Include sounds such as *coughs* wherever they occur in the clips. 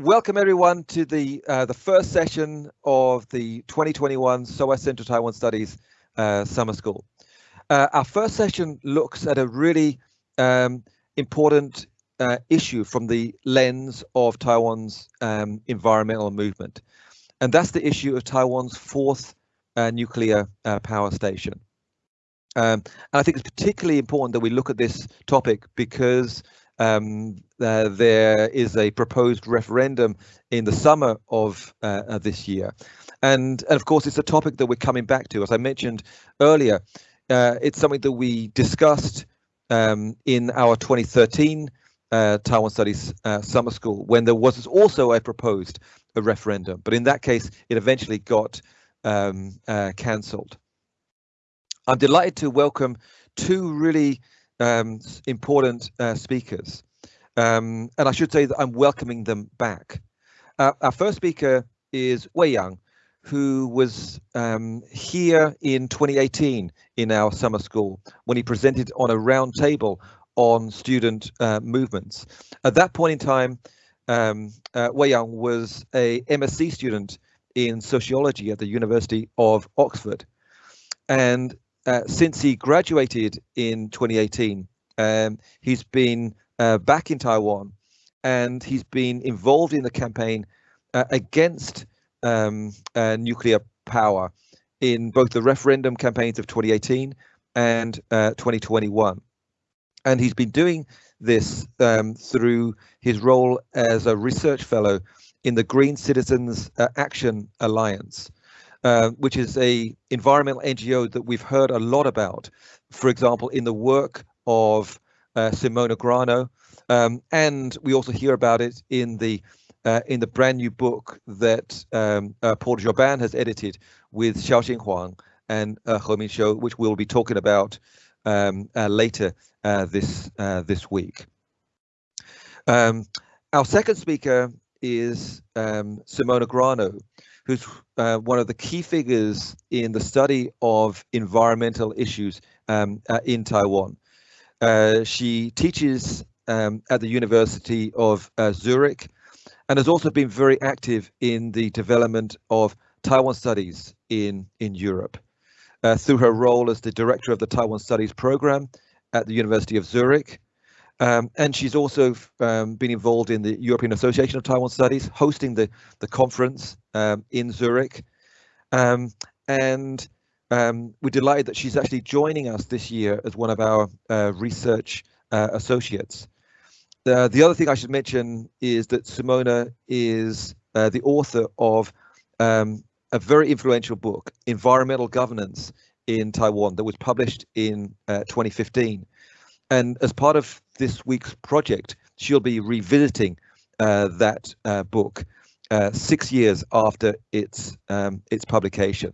welcome everyone to the uh, the first session of the 2021 SOAS Central Taiwan Studies uh, Summer School. Uh, our first session looks at a really um, important uh, issue from the lens of Taiwan's um, environmental movement, and that's the issue of Taiwan's fourth uh, nuclear uh, power station. Um, and I think it's particularly important that we look at this topic because um, uh, there is a proposed referendum in the summer of uh, this year. And, and of course, it's a topic that we're coming back to. As I mentioned earlier, uh, it's something that we discussed um, in our 2013 uh, Taiwan Studies uh, Summer School when there was also a proposed a referendum. But in that case, it eventually got um, uh, cancelled. I'm delighted to welcome two really um, important uh, speakers. Um, and I should say that I'm welcoming them back. Uh, our first speaker is Wei Yang, who was um, here in 2018 in our summer school when he presented on a round table on student uh, movements. At that point in time, um, uh, Wei Yang was a MSc student in sociology at the University of Oxford. And uh, since he graduated in 2018, um, he's been uh, back in Taiwan and he's been involved in the campaign uh, against um, uh, nuclear power in both the referendum campaigns of 2018 and uh, 2021. And he's been doing this um, through his role as a research fellow in the Green Citizens Action Alliance. Uh, which is a environmental NGO that we've heard a lot about, for example, in the work of uh, Simona Grano, um, and we also hear about it in the uh, in the brand new book that um, uh, Paul Jobin has edited with Xiaoxin Huang and uh, He which we'll be talking about um, uh, later uh, this this week. Um, our second speaker is um, Simona Grano, who's uh, one of the key figures in the study of environmental issues um, uh, in Taiwan. Uh, she teaches um, at the University of uh, Zurich and has also been very active in the development of Taiwan studies in, in Europe. Uh, through her role as the director of the Taiwan Studies program at the University of Zurich, um, and she's also um, been involved in the European Association of Taiwan Studies, hosting the, the conference um, in Zurich. Um, and um, we're delighted that she's actually joining us this year as one of our uh, research uh, associates. Uh, the other thing I should mention is that Simona is uh, the author of um, a very influential book, Environmental Governance in Taiwan, that was published in uh, 2015. And as part of this week's project, she'll be revisiting uh, that uh, book uh, six years after its um, its publication.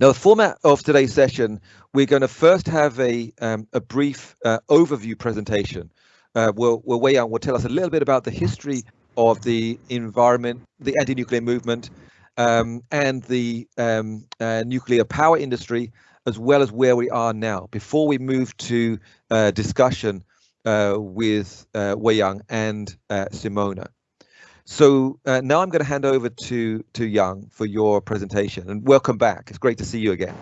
Now, the format of today's session, we're going to first have a um, a brief uh, overview presentation. Uh, where, where Wei Yang will tell us a little bit about the history of the environment, the anti-nuclear movement, um, and the um, uh, nuclear power industry, as well as where we are now. Before we move to uh, discussion uh, with uh, Wei Yang and uh, Simona. So uh, now I'm going to hand over to to Yang for your presentation and welcome back. It's great to see you again.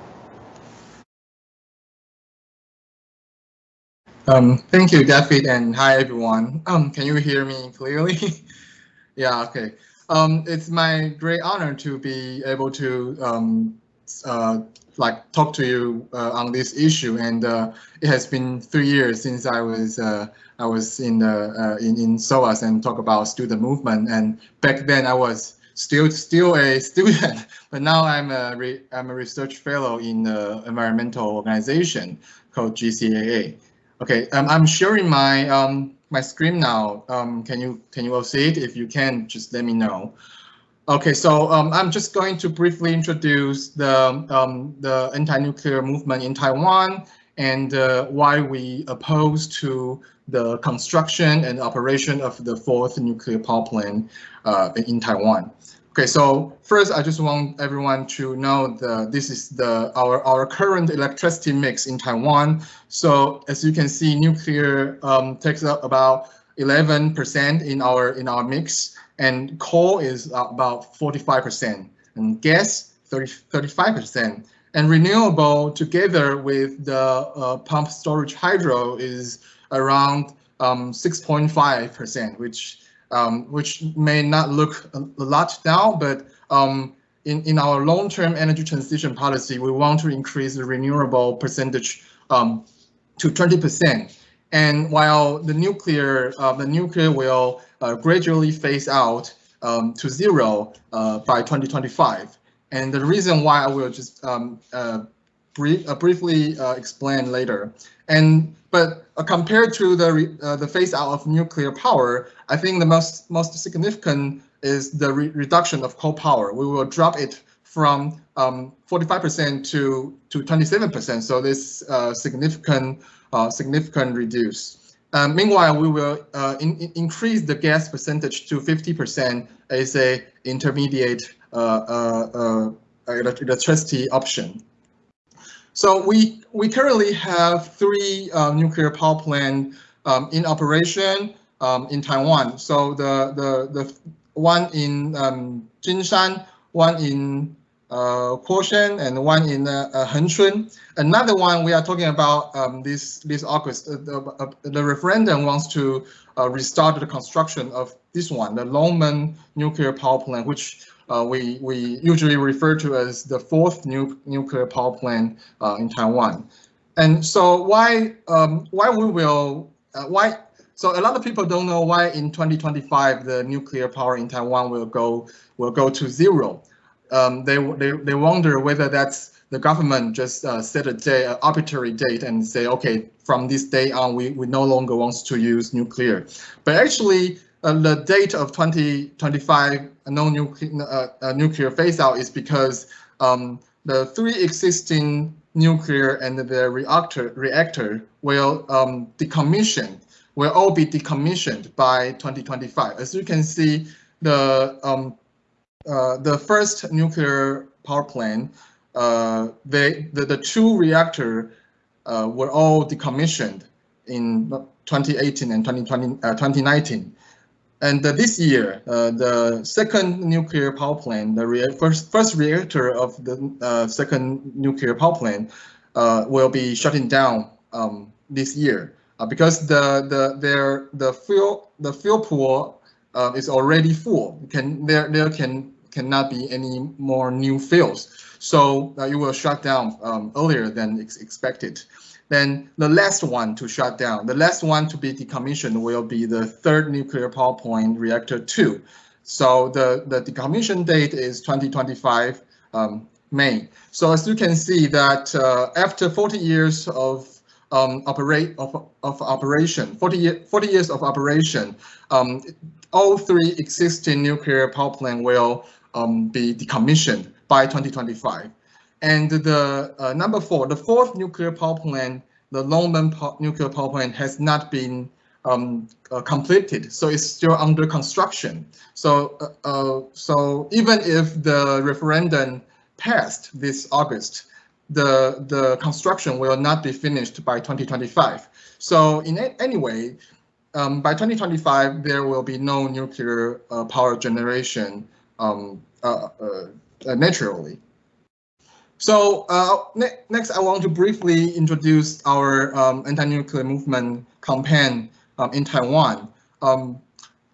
Um, thank you, David, and hi everyone. Um, can you hear me clearly? *laughs* yeah, okay. Um, it's my great honor to be able to um, uh, like talk to you uh, on this issue. And uh, it has been three years since I was uh, I was in the uh, in in SOAS and talk about student movement. And back then I was still still a student, *laughs* but now I'm a re, I'm a research fellow in the environmental organization called GCAA. Okay, um, I'm sharing my um, my screen now. Um, can you can you all see it? If you can, just let me know. Okay, so um, I'm just going to briefly introduce the, um, the anti-nuclear movement in Taiwan and uh, why we oppose to the construction and operation of the fourth nuclear power plant uh, in Taiwan. Okay, so first I just want everyone to know that this is the our our current electricity mix in Taiwan. So as you can see, nuclear um, takes up about 11% in our in our mix and coal is about 45%, and gas 30, 35%, and renewable together with the uh, pump storage hydro is around 6.5%, um, which um, which may not look a, lot now, but um, in, in our long-term energy transition policy, we want to increase the renewable percentage um, to 20%. And while the nuclear, uh, the nuclear will uh, gradually phase out um, to zero uh, by 2025. And the reason why I will just um, uh, brief, uh, briefly uh, explain later. And but compared to the the phase out of nuclear power, I think the most most significant is the re reduction of coal power. We will drop it from 45% um, to to 27%. So this significant uh, significant reduce. Um, meanwhile, we will uh, in, in increase the gas percentage to 50% as a intermediate uh, electricity option. So we we currently have three nuclear power plants um, in operation um, in Taiwan. So the the the one in um, Jinshan, one in uh, Kuosheng and one in uh, uh, Hengchun. Another one we are talking about um, this this August. Uh, the, uh, the referendum wants to uh, restart the construction of this one, the Longmen nuclear power plant, which we we usually refer to as the fourth nu nuclear power plant in Taiwan. And so why um, why we will why so a lot of people don't know why in 2025 the nuclear power in Taiwan will go will go to zero um, they, they, they wonder whether that's the government just uh, set a day, an arbitrary date and say, okay, from this day on, we, we no longer want to use nuclear. But actually, uh, the date of 2025 no nuclear, uh, uh, nuclear phase out is because um, the three existing nuclear and the reactor reactor will um, decommission, will all be decommissioned by 2025. As you can see, the um, uh, the first nuclear power plant, uh, they, the, the two reactor uh, were all decommissioned in 2018 and 2020, 2019. And this year, uh, the second nuclear power plant, the first, first reactor of the uh, second nuclear power plant, uh, will be shutting down um, this year because the the their the fuel the fuel pool is already full. Can there there can cannot be any more new fields. So uh, it will shut down um, earlier than ex expected. Then the last one to shut down, the last one to be decommissioned will be the third nuclear power plant reactor two. So the, the decommission date is 2025 um, May. So as you can see that uh, after 40 years of um, operate of, of operation, 40, year, 40 years of operation, um, all three existing nuclear power plant will um, be decommissioned by 2025. And the uh, number four, the fourth nuclear power plant, the Longmen nuclear power plant has not been um, uh, completed, so it's still under construction. So, uh, uh so even if the referendum passed this August, the the construction will not be finished by 2025. So in any way, um, by 2025 there will be no nuclear uh, power generation um, uh, uh, naturally. So uh, ne next, I want to briefly introduce our um, anti-nuclear movement campaign um, in Taiwan. Um,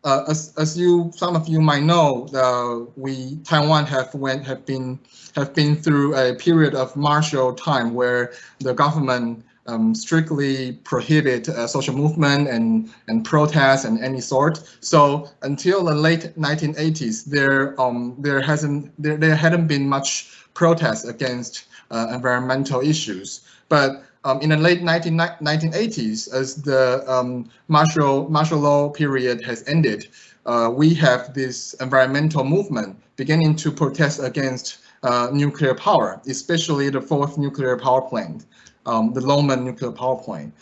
uh, as, as you, some of you might know, uh, we Taiwan have went have been have been through a period of martial time where the government um, strictly prohibit uh, social movement and and protests and any sort. So until the late 1980s, there um there hasn't there there hadn't been much protest against uh, environmental issues. But um, in the late 19, 1980s, as the um, martial martial law period has ended, uh, we have this environmental movement beginning to protest against uh, nuclear power, especially the fourth nuclear power plant um, the Longmen nuclear power plant.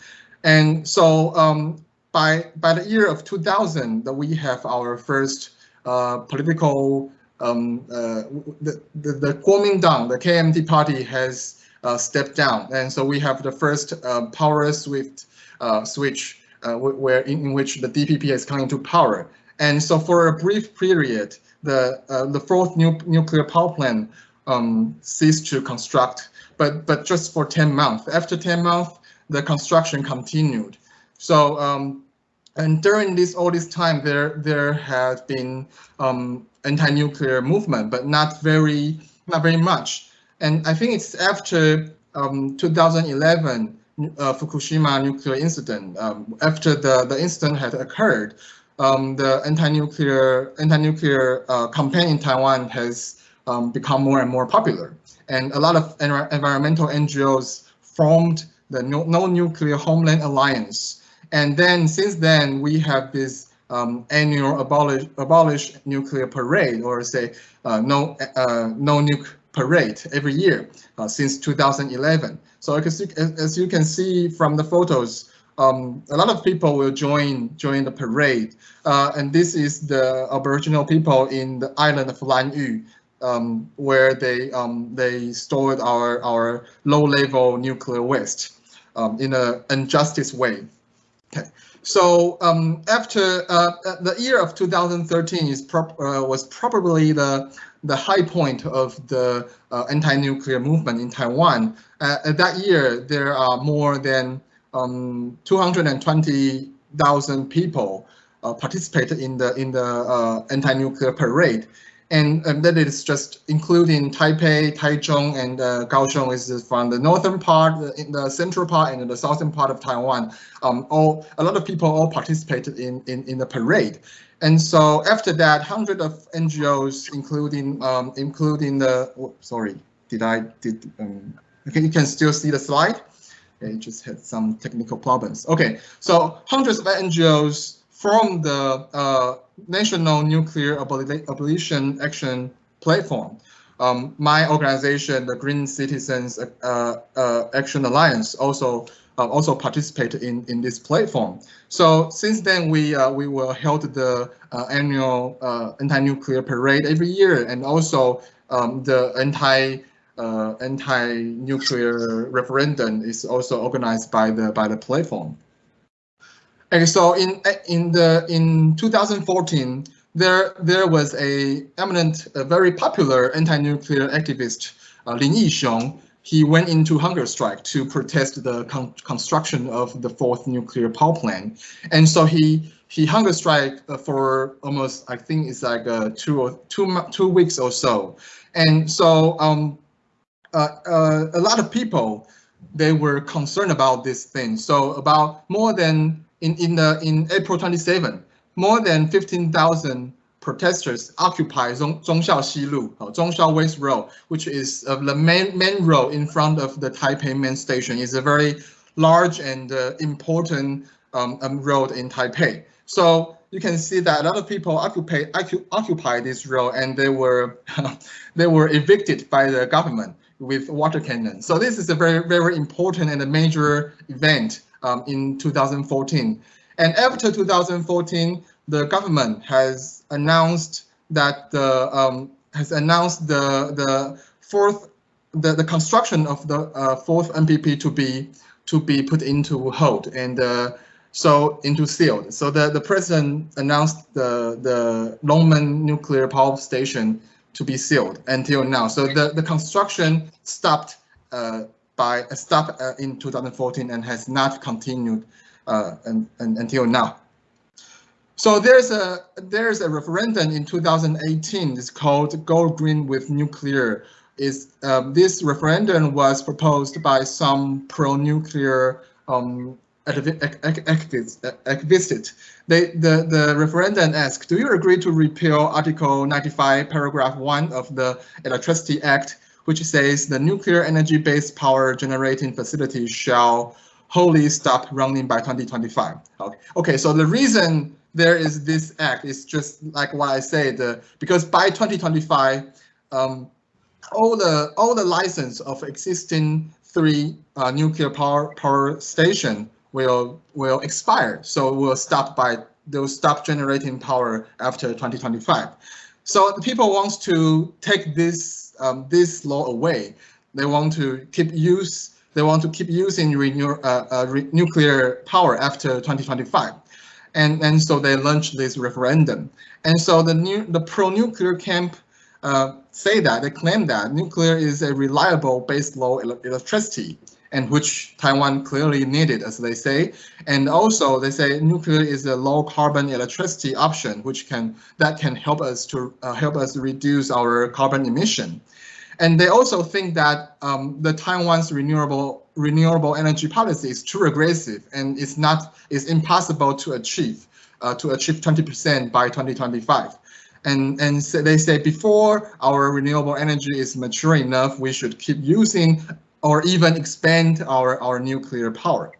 And so um, by by the year of 2000, that we have our first uh, political um, uh, the, the the Kuomintang, the KMT party has uh, stepped down, and so we have the first uh, power swift uh, switch uh, where in, in, which the DPP has come into power. And so for a brief period, the the fourth nu nuclear power plant um, ceased to construct, but but just for 10 months. After 10 months, the construction continued. So um, and during this all this time, there there has been um, anti-nuclear movement, but not very not very much. And I think it's after um, 2011 uh, Fukushima nuclear incident. Um, after the the incident had occurred, um, the anti-nuclear anti-nuclear uh, campaign in Taiwan has um, become more and more popular, and a lot of environmental NGOs formed the No, Nuclear Homeland Alliance. And then since then, we have this um, annual abolish abolish nuclear parade, or say uh, no uh, no nuke parade every year uh, since 2011. So as you, as you can see from the photos, um, a lot of people will join join the parade. Uh, and this is the Aboriginal people in the island of Lanyu, um, where they um, they stored our our low level nuclear waste um, in an injustice way. Okay. So um, after uh, the year of 2013 is prop, uh, was probably the the high point of the uh, anti-nuclear movement in Taiwan. Uh, that year, there are more than um, 220,000 people uh, participated in the in the uh, anti-nuclear parade, and, that is just including Taipei, Taichung, and uh, Kaohsiung is from the northern part, in the central part, and the southern part of Taiwan. Um, all a lot of people all participated in in, in the parade, and so after that, hundreds of NGOs, including um, including the oh, sorry, did I did um, okay, you can still see the slide. It just had some technical problems. Okay, so hundreds of NGOs from the uh, National Nuclear Abolition Action Platform. Um, my organization, the Green Citizens uh, uh, Action Alliance, also uh, also participated in in this platform. So since then, we uh, we will held the uh, annual anti-nuclear parade every year, and also um, the anti uh, anti-nuclear referendum is also organized by the by the platform. And so in in the in 2014, there there was a eminent, a very popular anti-nuclear activist, uh, Lin Yixiong. He went into hunger strike to protest the con construction of the fourth nuclear power plant, and so he he hunger strike uh, for almost I think it's like uh, two or two two weeks or so, and so um, uh, uh, a lot of people they were concerned about this thing. So about more than in in the in April 27, more than 15,000 protesters occupy Zhong, Zhongxiao Xilu, uh, Zhongxiao West Road, which is uh, the main main road in front of the Taipei main station. is a very large and uh, important um, um, road in Taipei. So you can see that a lot of people occupy occupy this road, and they were *laughs* they were evicted by the government with water cannon. So this is a very, very important and a major event um, in 2014. And after 2014, the government has announced that the um, has announced the the fourth the, the construction of the uh, fourth NPP to be to be put into hold and uh, so into sealed. So the, the president announced the the Longmen nuclear power station to be sealed until now. So the, the construction stopped uh, by a stop uh, in 2014 and has not continued uh, and, and, until now. So there's a there's a referendum in 2018. It's called Go Green with Nuclear. Is um, this referendum was proposed by some pro-nuclear um, activists. They, the, the referendum asked, do you agree to repeal Article 95, paragraph 1 of the Electricity Act, which says the nuclear energy-based power generating facilities shall wholly stop running by 2025. Okay, okay so the reason there is this act is just like what I said, uh, because by 2025, um, all the all the license of existing three uh, nuclear power power station will will expire. So will stop by they'll stop generating power after 2025. So the people want to take this um, this law away. They want to keep use. They want to keep using renew, uh, uh, re nuclear power after 2025. and and so they launched this referendum. And so the new the pro-nuclear camp uh, say that they claim that nuclear is a reliable base load electricity, and which Taiwan clearly needed, as they say. And also they say nuclear is a low carbon electricity option, which can that can help us to uh, help us reduce our carbon emission. And they also think that um, the Taiwan's renewable renewable energy policy is too aggressive and it's not it's impossible to achieve uh, to achieve 20% by 2025. And and so they say before our renewable energy is mature enough, we should keep using or even expand our our nuclear power.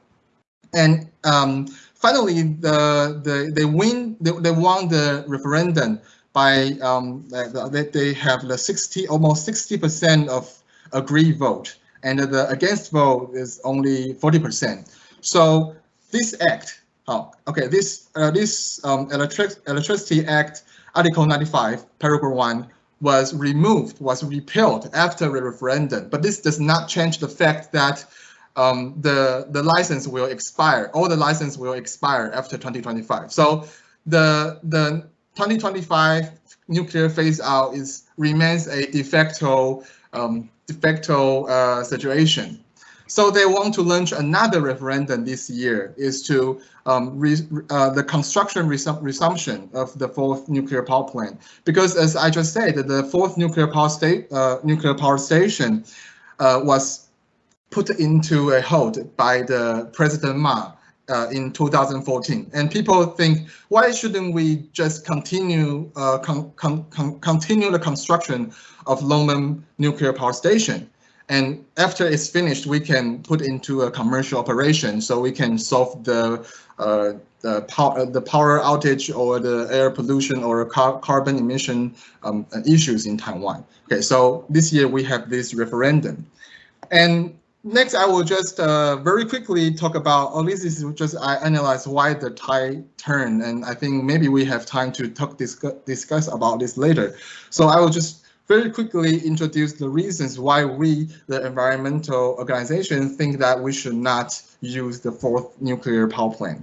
And um, finally, the the they win they, they won the referendum by um, they, they have the 60 almost 60 percent of agree vote and the against vote is only 40 percent so this act oh okay this uh, this um, electric electricity act article 95 paragraph 1 was removed was repealed after the referendum but this does not change the fact that um, the the license will expire all the license will expire after 2025 so the the 2025 nuclear phase out is remains a de facto um, de facto uh, situation. So they want to launch another referendum this year is to um, re, uh, the construction resum resumption of the fourth nuclear power plant. Because as I just said, the fourth nuclear power uh, nuclear power station uh, was put into a hold by the President Ma uh, in 2014. And people think, why shouldn't we just continue uh, con con continue the construction of Longmen nuclear power station? And after it's finished, we can put into a commercial operation, so we can solve the uh, the power the power outage or the air pollution or car carbon emission um, issues in Taiwan. Okay, so this year we have this referendum, and next, I will just uh, very quickly talk about, or this is just I analyze why the tide turn, and I think maybe we have time to talk discuss, discuss about this later. So I will just very quickly introduce the reasons why we, the environmental organization, think that we should not use the fourth nuclear power plant.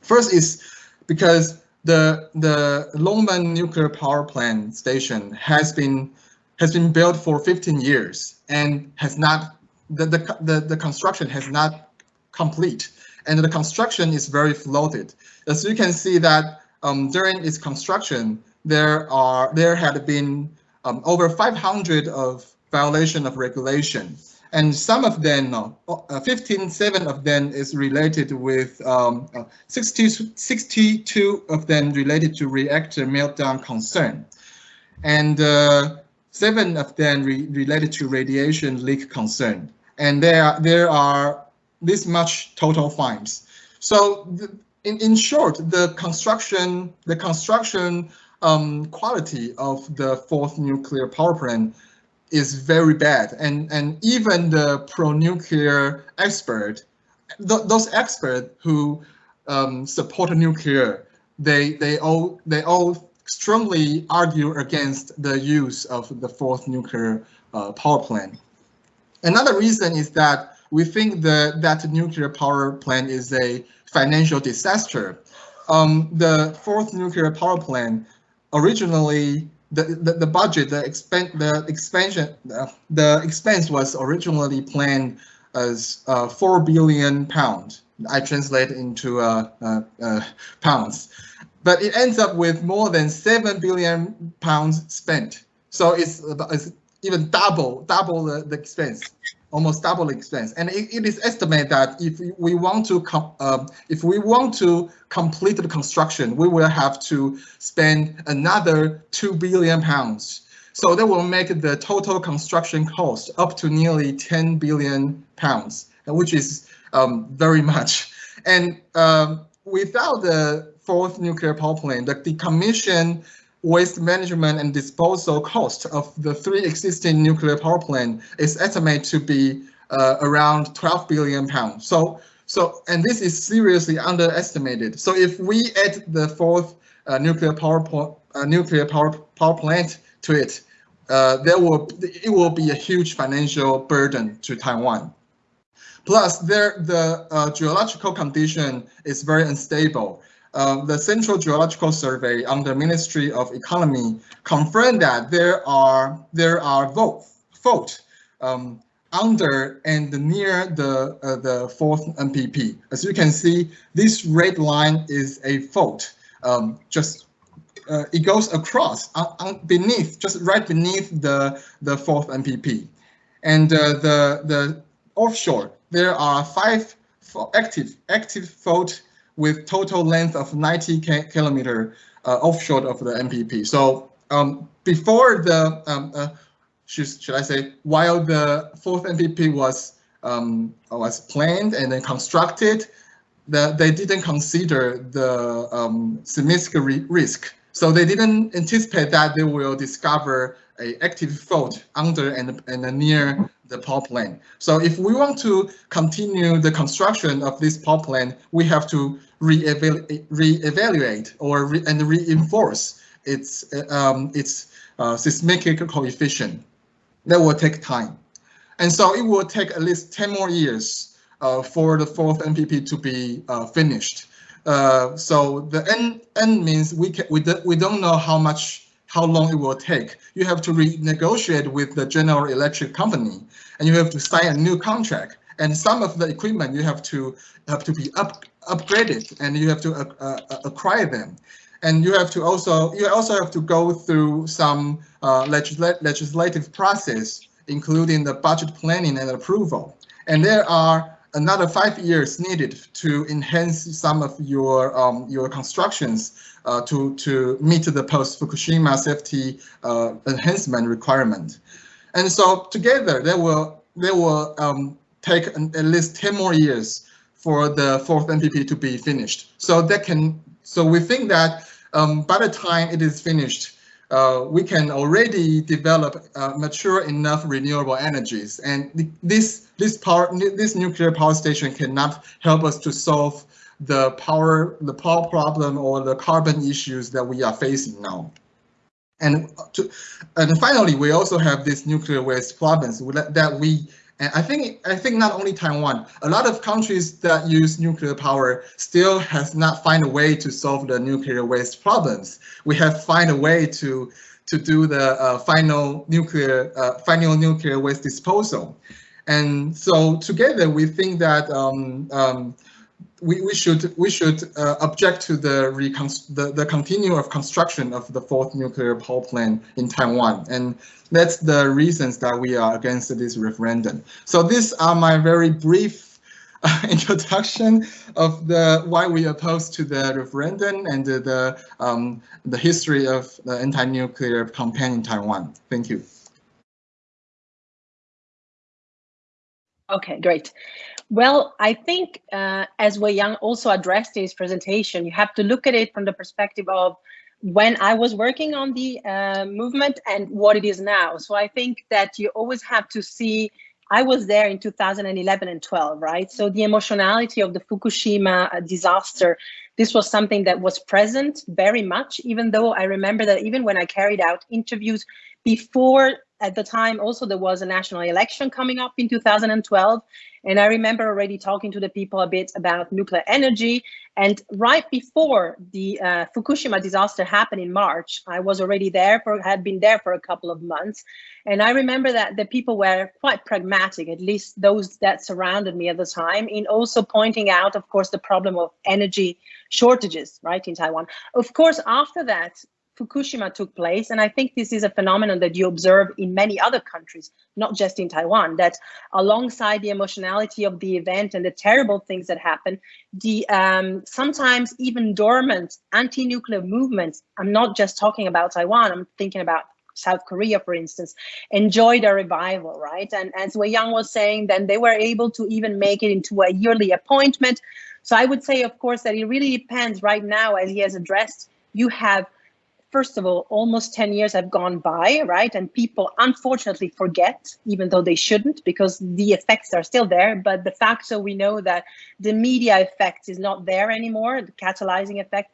First is because the the Longmen nuclear power plant station has been has been built for 15 years and has not the, the, the, the construction has not complete and the construction is very floated. As you can see that um, during its construction, there are there had been um, over 500 of violation of regulation, and some of them, uh, 15, seven of them is related with um, uh, 60, 62 of them related to reactor meltdown concern, and uh, seven of them re related to radiation leak concern. And there there are this much total fines. So the, in in short, the construction the construction um, quality of the fourth nuclear power plant is very bad, and and even the pro-nuclear expert, th those experts who um, support nuclear, they they all they all strongly argue against the use of the fourth nuclear uh, power plant. Another reason is that we think that that nuclear power plant is a financial disaster. Um, the fourth nuclear power plant originally the, the, the budget, the expand the expansion, uh, the expense was originally planned as uh, four billion pounds. I translate into uh, uh, uh, pounds, but it ends up with more than seven billion pounds spent. So it's, it's even double double the, the expense almost double expense. And it, it is estimated that if we want to um, if we want to complete the construction we will have to spend another 2 billion pounds. So that will make the total construction cost up to nearly 10 billion pounds which is um, very much. And um, without the fourth nuclear power plant the decommission waste management and disposal cost of the three existing nuclear power plant is estimated to be uh, around 12 billion pounds. So, so, and this is seriously underestimated. So if we add the fourth uh, nuclear power uh, nuclear power power plant to it, uh, there will it will be a huge financial burden to Taiwan. Plus, there the uh, geological condition is very unstable. Uh, the Central Geological Survey under Ministry of Economy confirmed that there are there are fault um, under and near the uh, the fourth NPP. As you can see, this red line is a fault. Um, just uh, it goes across uh, beneath, just right beneath the the fourth NPP, and uh, the the offshore there are five active active fault with total length of 90 kilometer uh, offshore of the NPP. So um, before the, um, uh, should, should I say, while the fourth NPP was um, was planned and then constructed, the, they didn't consider the um, seismic risk. So they didn't anticipate that they will discover a active fault under and, and near the power plant. So if we want to continue the construction of this power plant, we have to re-evaluate re or re and reinforce its um, its uh, seismic coefficient. That will take time, and so it will take at least 10 more years uh, for the fourth NPP to be uh, finished. Uh, so the N N means we can we do, we don't know how much how long it will take. You have to renegotiate with the General Electric company, and you have to sign a new contract. And some of the equipment you have to have to be up upgraded, and you have to uh, uh, acquire them. And you have to also you also have to go through some uh, legisl legislative process, including the budget planning and approval. And there are another five years needed to enhance some of your um, your constructions uh, to to meet the post Fukushima safety uh, enhancement requirement, and so together they will they will um, take an, at least 10 more years for the fourth NPP to be finished. So that can so we think that um, by the time it is finished, uh, we can already develop uh, mature enough renewable energies. And this this power this nuclear power station cannot help us to solve the power the power problem or the carbon issues that we are facing now. And to, and finally, we also have this nuclear waste problems that we and I think I think not only Taiwan, a lot of countries that use nuclear power still has not find a way to solve the nuclear waste problems. We have find a way to to do the uh, final nuclear uh, final nuclear waste disposal. And so together we think that um, um, we, we should we should uh, object to the, the the continue of construction of the fourth nuclear power plant in Taiwan, and that's the reasons that we are against this referendum. So these are my very brief uh, *laughs* introduction of the why we oppose to the referendum and the the, um, the history of the anti-nuclear campaign in Taiwan. Thank you. Okay, great. Well, I think uh, as Wei Yang also addressed in his presentation, you have to look at it from the perspective of when I was working on the uh, movement and what it is now. So I think that you always have to see, I was there in 2011 and 12, right? So the emotionality of the Fukushima uh, disaster, this was something that was present very much, even though I remember that even when I carried out interviews before at the time also there was a national election coming up in 2012 and i remember already talking to the people a bit about nuclear energy and right before the uh, fukushima disaster happened in march i was already there for had been there for a couple of months and i remember that the people were quite pragmatic at least those that surrounded me at the time in also pointing out of course the problem of energy shortages right in taiwan. Of course after that Fukushima took place. And I think this is a phenomenon that you observe in many other countries, not just in Taiwan, that alongside the emotionality of the event and the terrible things that happen, the um, sometimes even dormant anti-nuclear movements, I'm not just talking about Taiwan, I'm thinking about South Korea, for instance, enjoyed a revival, right? And as Wei Yang was saying, then they were able to even make it into a yearly appointment. So I would say, of course, that it really depends right now, as he has addressed, you have first of all, almost 10 years have gone by, right? And people unfortunately forget, even though they shouldn't, because the effects are still there. But the fact so we know that the media effect is not there anymore, the catalyzing effect.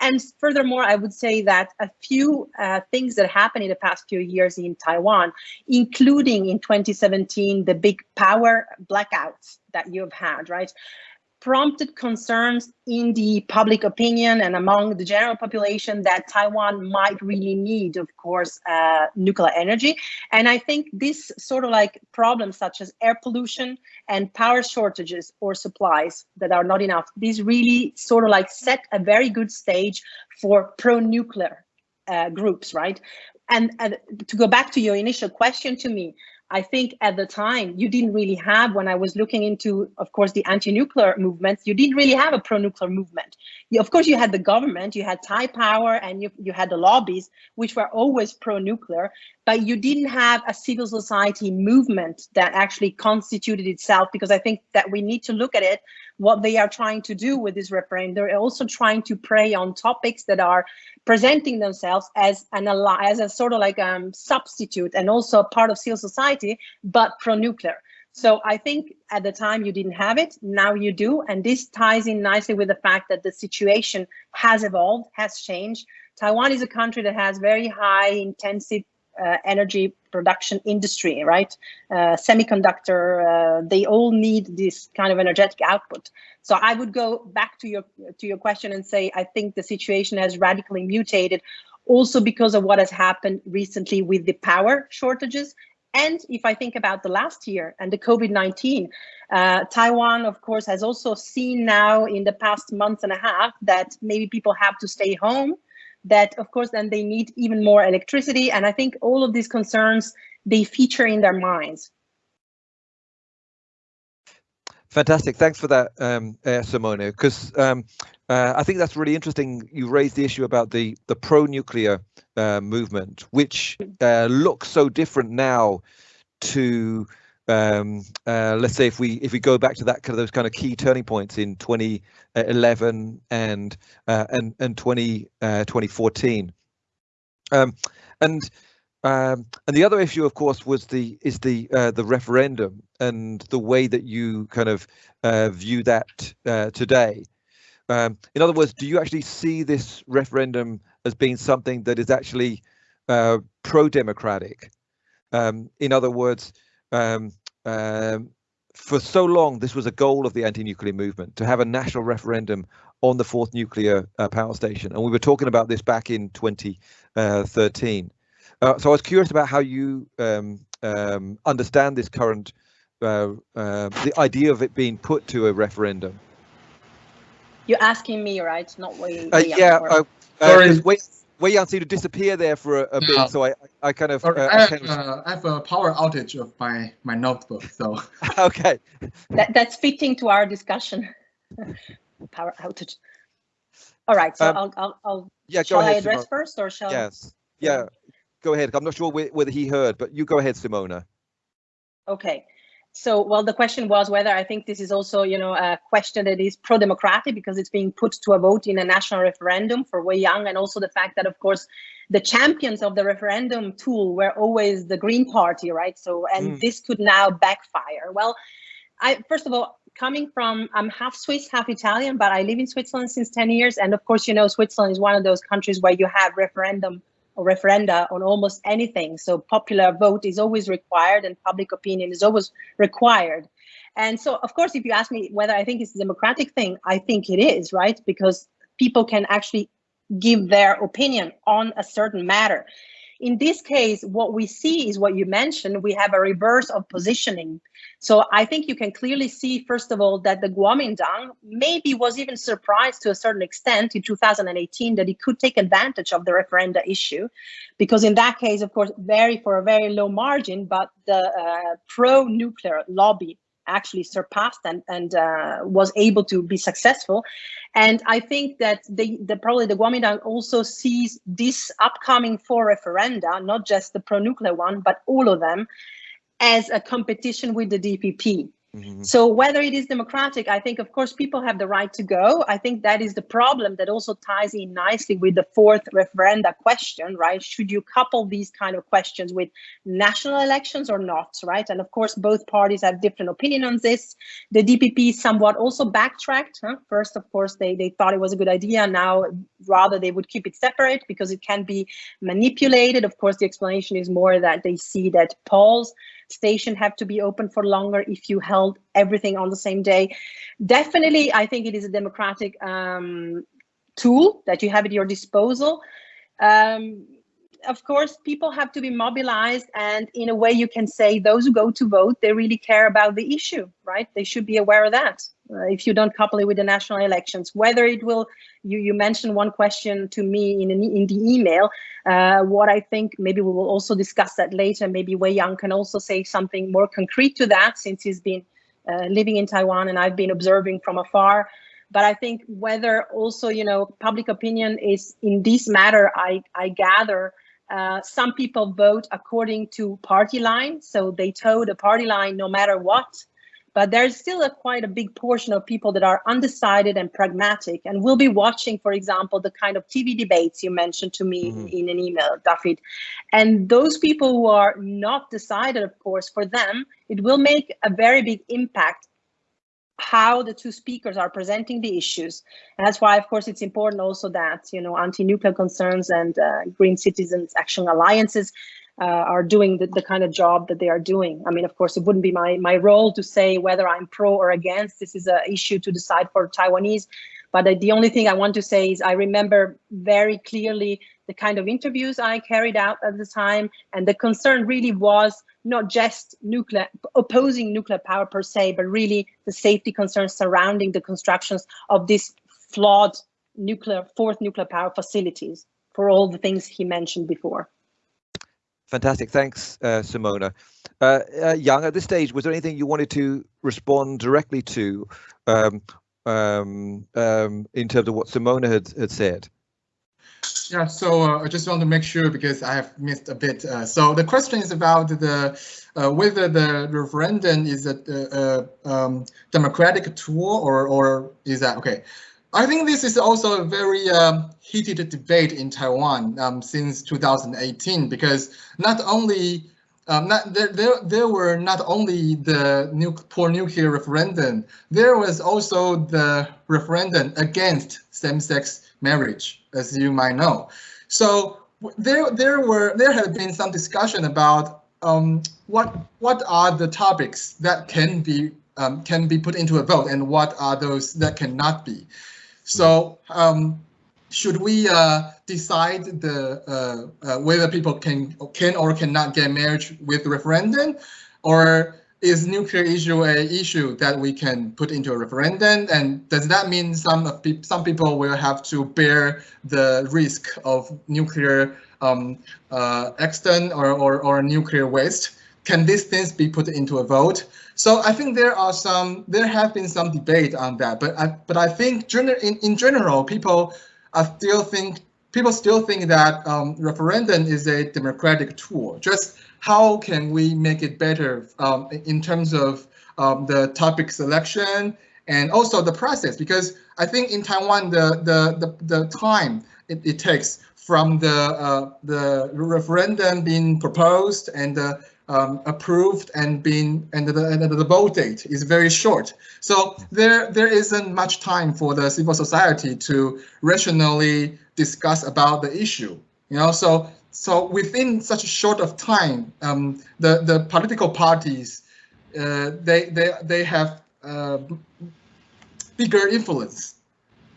And furthermore, I would say that a few uh, things that happened in the past few years in Taiwan, including in 2017, the big power blackouts that you've had, right? Prompted concerns in the public opinion and among the general population that Taiwan might really need, of course, uh, nuclear energy. And I think this sort of like problems such as air pollution and power shortages or supplies that are not enough, these really sort of like set a very good stage for pro-nuclear uh, groups, right? And, and to go back to your initial question to me, I think at the time you didn't really have, when I was looking into, of course, the anti-nuclear movements, you didn't really have a pro-nuclear movement. You, of course, you had the government, you had Taipower, and you, you had the lobbies, which were always pro-nuclear, but you didn't have a civil society movement that actually constituted itself, because I think that we need to look at it, what they are trying to do with this referendum. They're also trying to prey on topics that are presenting themselves as an as a sort of like um substitute and also part of civil society, but pro-nuclear. So I think at the time you didn't have it, now you do. And this ties in nicely with the fact that the situation has evolved, has changed. Taiwan is a country that has very high intensive uh, energy production industry, right? Uh, semiconductor, uh, they all need this kind of energetic output. So I would go back to your to your question and say I think the situation has radically mutated, also because of what has happened recently with the power shortages. And if I think about the last year and the COVID-19, uh, Taiwan, of course, has also seen now in the past month and a half that maybe people have to stay home that of course then they need even more electricity. And i think all of these concerns they feature in their minds. Fantastic. Thanks for that um uh, simone because um uh, i think that's really interesting. You raised the issue about the the pro-nuclear uh, movement which uh, looks so different now to um, uh, let's say if we if we go back to that kind of those kind of key turning points in 2011 and uh, and and 20 uh, 2014 um, and um, and the other issue of course was the is the uh, the referendum and the way that you kind of uh, view that uh, today. Um, in other words do you actually see this referendum as being something that is actually pro-democratic? Um, in other words um, um, for so long, this was a goal of the anti-nuclear movement to have a national referendum on the fourth nuclear uh, power station, and we were talking about this back in 2013. Uh, so I was curious about how you um, um, understand this current, uh, uh the idea of it being put to a referendum. You're asking me, right? Not Wei. Uh, yeah. Uh, Sorry. Wei, Wei Yang seemed to disappear there for a, a bit, yeah. so I, I kind of. Uh, I, have, kind of... Uh, I, have, a power outage of my my notebook, so. *laughs* okay. That that's fitting to our discussion. *laughs* power outage. All right, so um, I'll I'll, I'll yeah. Shall ahead, I address Simone. first, or shall? Yes. Yeah. Go ahead. I'm not sure whether he heard, but you go ahead, Simona. Okay. So, well, the question was whether I think this is also, you know, a question that is pro-democratic because it's being put to a vote in a national referendum for Wei Yang, and also the fact that, of course, the champions of the referendum tool were always the Green Party, right? So, and mm. this could now backfire. Well, I first of all, coming from, I'm half Swiss, half Italian, but I live in Switzerland since 10 years, and of course, you know, Switzerland is one of those countries where you have referendum referenda on almost anything. So popular vote is always required and public opinion is always required. And so, of course, if you ask me whether I think it's a democratic thing, I think it is, right? Because people can actually give their opinion on a certain matter. In this case, what we see is what you mentioned, we have a reverse of positioning. So I think you can clearly see, first of all, that the Kuomintang maybe was even surprised to a certain extent in 2018 that it could take advantage of the referenda issue, because in that case, of course, very for a very low margin, but the uh, pro-nuclear lobby actually surpassed and, and uh, was able to be successful. And I think that the, the probably the Kuomintang also sees this upcoming four referenda, not just the pro-nuclear one, but all of them, as a competition with the DPP. Mm-hmm. So whether it is democratic, I think, of course, people have the right to go. I think that is the problem that also ties in nicely with the fourth referenda question, right? Should you couple these kind of questions with national elections or not, right? And of course, both parties have different opinion on this. The DPP somewhat also backtracked. Huh? First, of course, they, they thought it was a good idea. Now, rather, they would keep it separate because it can be manipulated. Of course, the explanation is more that they see that polls station have to be open for longer if you held everything on the same day. Definitely, I think it is a democratic um, tool that you have at your disposal. Um, of course, people have to be mobilized and in a way you can say those who go to vote, they really care about the issue, right? They should be aware of that. Uh, if you don't couple it with the national elections, whether it will, you, you mentioned one question to me in, an, in the email, uh, what I think, maybe we will also discuss that later, maybe Wei Yang can also say something more concrete to that since he's been uh, living in Taiwan and I've been observing from afar. But I think whether also, you know, public opinion is in this matter, I, I gather uh, some people vote according to party line, so they toe the party line no matter what. But there's still a quite a big portion of people that are undecided and pragmatic and will be watching, for example, the kind of TV debates you mentioned to me mm in an email, David. And those people who are not decided, of course, for them, it will make a very big impact how the two speakers are presenting the issues. And that's why, of course, it's important also that, you know, anti-nuclear concerns and uh, Green Citizens Action Alliances uh, are doing the, the kind of job that they are doing. I mean, of course, it wouldn't be my, my role to say whether I'm pro or against. This is an issue to decide for Taiwanese. But the only thing I want to say is I remember very clearly the kind of interviews I carried out at the time. And the concern really was not just nuclear opposing nuclear power per se, but really the safety concerns surrounding the constructions of these flawed nuclear fourth nuclear power facilities for all the things he mentioned before. Fantastic. Thanks, uh, Simona. Uh, uh, at this stage, was there anything you wanted to respond directly to um, um, um, in terms of what Simona had, had said? Yeah, so uh, I just want to make sure because I have missed a bit. Uh, so the question is about the uh, whether the referendum is a, a um, democratic tool or or is that okay? I think this is also a very um, heated debate in Taiwan um, since 2018 because not only um, not, there, there, there were not only the nu poor nuclear referendum, there was also the referendum against same-sex marriage, as you might know. So there, there were, there had been some discussion about um, what, what are the topics that can be, um, can be put into a vote, and what are those that cannot be. So um, should we uh, decide the uh, uh, whether people can can or cannot get married with referendum, or is nuclear issue a issue that we can put into a referendum? And does that mean some of pe some people will have to bear the risk of nuclear um, uh, accident or, or, or nuclear waste? Can these things be put into a vote? So I think there are some, there have been some debate on that, but I, but I think in, in general, people I still think people still think that um, referendum is a democratic tool. Just how can we make it better um, in terms of um, the topic selection and also the process? Because I think in Taiwan, the the the, the time it, it takes from the uh, the referendum being proposed and the um, approved and been and the, and the vote date is very short. So there there isn't much time for the civil society to rationally discuss about the issue. You know, so so within such a short of time, um, the the political parties uh, they they they have uh, bigger influence.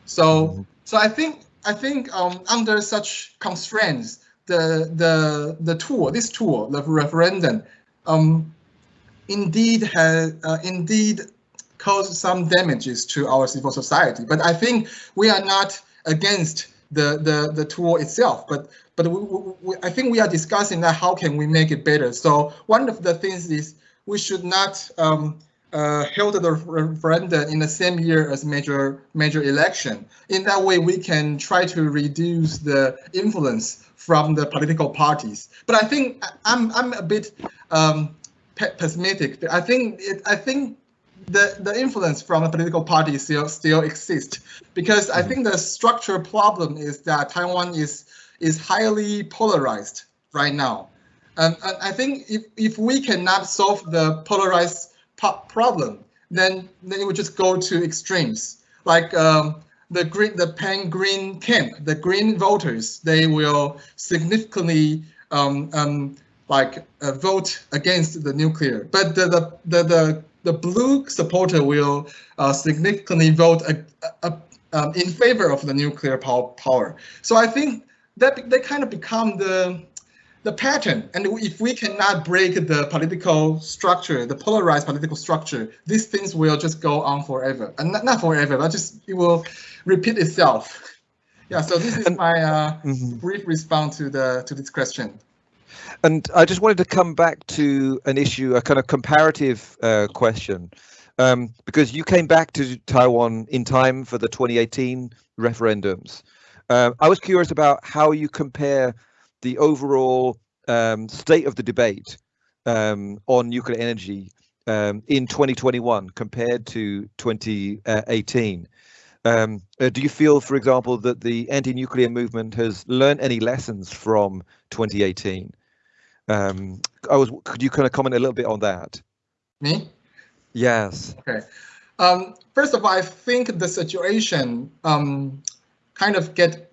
So mm-hmm. so I think I think um, under such constraints, the the the tool, this tool, the referendum, um, indeed has uh, indeed caused some damages to our civil society. But I think we are not against the the the tool itself, but but we, we, I think we are discussing that how can we make it better. So one of the things is we should not um, uh, held the referendum in the same year as major major election. In that way, we can try to reduce the influence from the political parties. But I think I'm I'm a bit um, pessimistic. I think it, I think the the influence from the political parties still still exists because I think the structural problem is that Taiwan is is highly polarized right now. Um, and I think if, if we cannot solve the polarized problem, then then it would just go to extremes. Like um, the green, the pan green camp, the green voters, they will significantly um, um, like uh, vote against the nuclear, but the the the the, the blue supporter will uh, significantly vote a um, in favor of the nuclear power, power. So I think that they kind of become the the pattern. And if we cannot break the political structure, the polarized political structure, these things will just go on forever. And not, not forever, but just it will repeat itself. Yeah, so this is my uh, mm -hmm. brief response to the to this question. And I just wanted to come back to an issue, a kind of comparative uh, question, um, because you came back to Taiwan in time for the 2018 referendums. Uh, I was curious about how you compare the overall um, state of the debate um, on nuclear energy um, in 2021 compared to 2018. Um, uh, do you feel, for example, that the anti-nuclear movement has learned any lessons from 2018? Um, I was. Could you kind of comment a little bit on that? Me? Yes. Okay. Um, first of all, I think the situation um, kind of get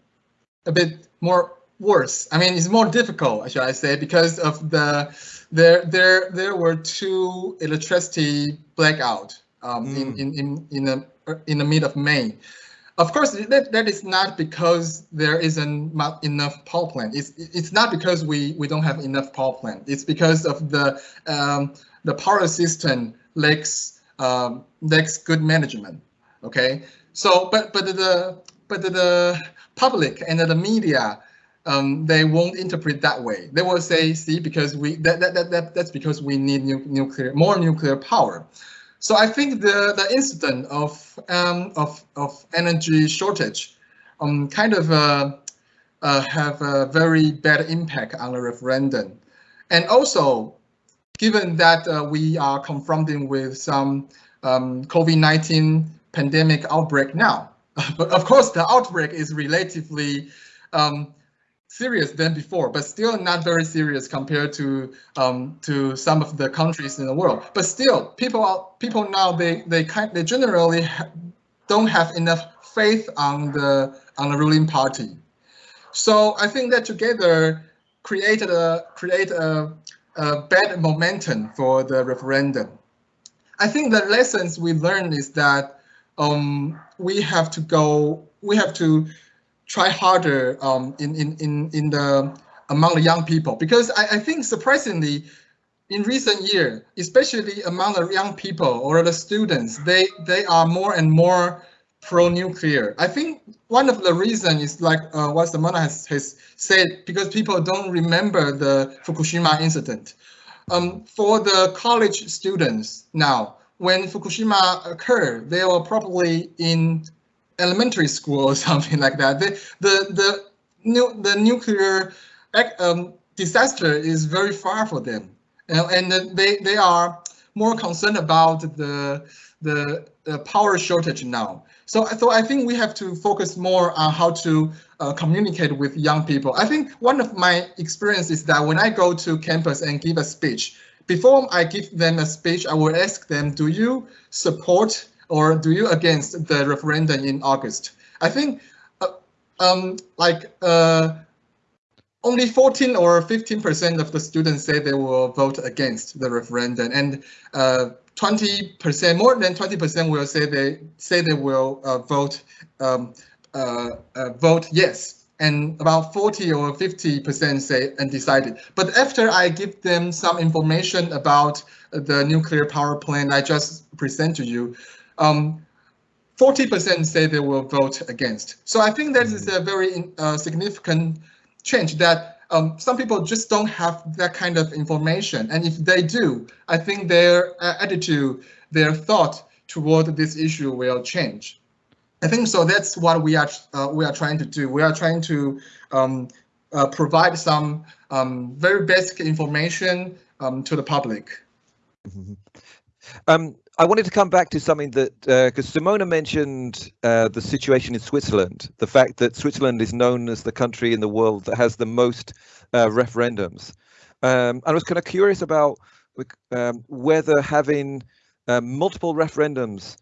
a bit more worse. I mean, it's more difficult, should I say, because of the there there there were two electricity blackout um, mm. in in in in the in the mid of May. Of course, that, that is not because there isn't enough power plant. It's it's not because we we don't have enough power plant. It's because of the um, the power system lacks um, lacks good management. Okay, so but but the but the public and the media um, they won't interpret that way. They will say, see, because we that, that, that, that that's because we need nu nuclear more nuclear power. So I think the, the incident of, um, of, of energy shortage um, kind of uh, uh, have a very bad impact on the referendum. And also, given that uh, we are confronting with some um, COVID-19 pandemic outbreak now, *laughs* but of course the outbreak is relatively um, serious than before, but still not very serious compared to um, to some of the countries in the world. But still, people are, people now they they kind they generally ha don't have enough faith on the on the ruling party. So I think that together created a create a, a bad momentum for the referendum. I think the lessons we learned is that um, we have to go we have to try harder um, in, in, in, in the among the young people because I, I think surprisingly in recent year, especially among the young people or the students, they they are more and more pro-nuclear. I think one of the reasons is like uh, what Simona has, has said, because people don't remember the Fukushima incident. Um, for the college students now, when Fukushima occurred, they were probably in elementary school or *laughs* something like that. The the the new the nuclear um, disaster is very far for them, and, and they they are more concerned about the the, the power shortage now. So, so I think we have to focus more on how to uh, communicate with young people. I think one of my experience is that when I go to campus and give a speech, before I give them a speech, I will ask them, do you support or do you against the referendum in August? I think uh, um, like uh, only 14 or 15% of the students say they will vote against the referendum and 20% uh, more than 20% will say they say they will uh, vote um, uh, uh, vote yes and about 40 or 50% say undecided. But after I give them some information about the nuclear power plant I just present to you, um, 40% say they will vote against. So I think that is a very uh, significant change that um, some people just don't have that kind of information. And if they do, I think their uh, attitude, their thought toward this issue will change. I think so. That's what we are uh, we are trying to do. We are trying to um, uh, provide some um, very basic information um, to the public. Mm -hmm. I wanted to come back to something that because uh, Simona mentioned uh, the situation in Switzerland, the fact that Switzerland is known as the country in the world that has the most uh, referendums. Um, I was kind of curious about um, whether having uh, multiple referendums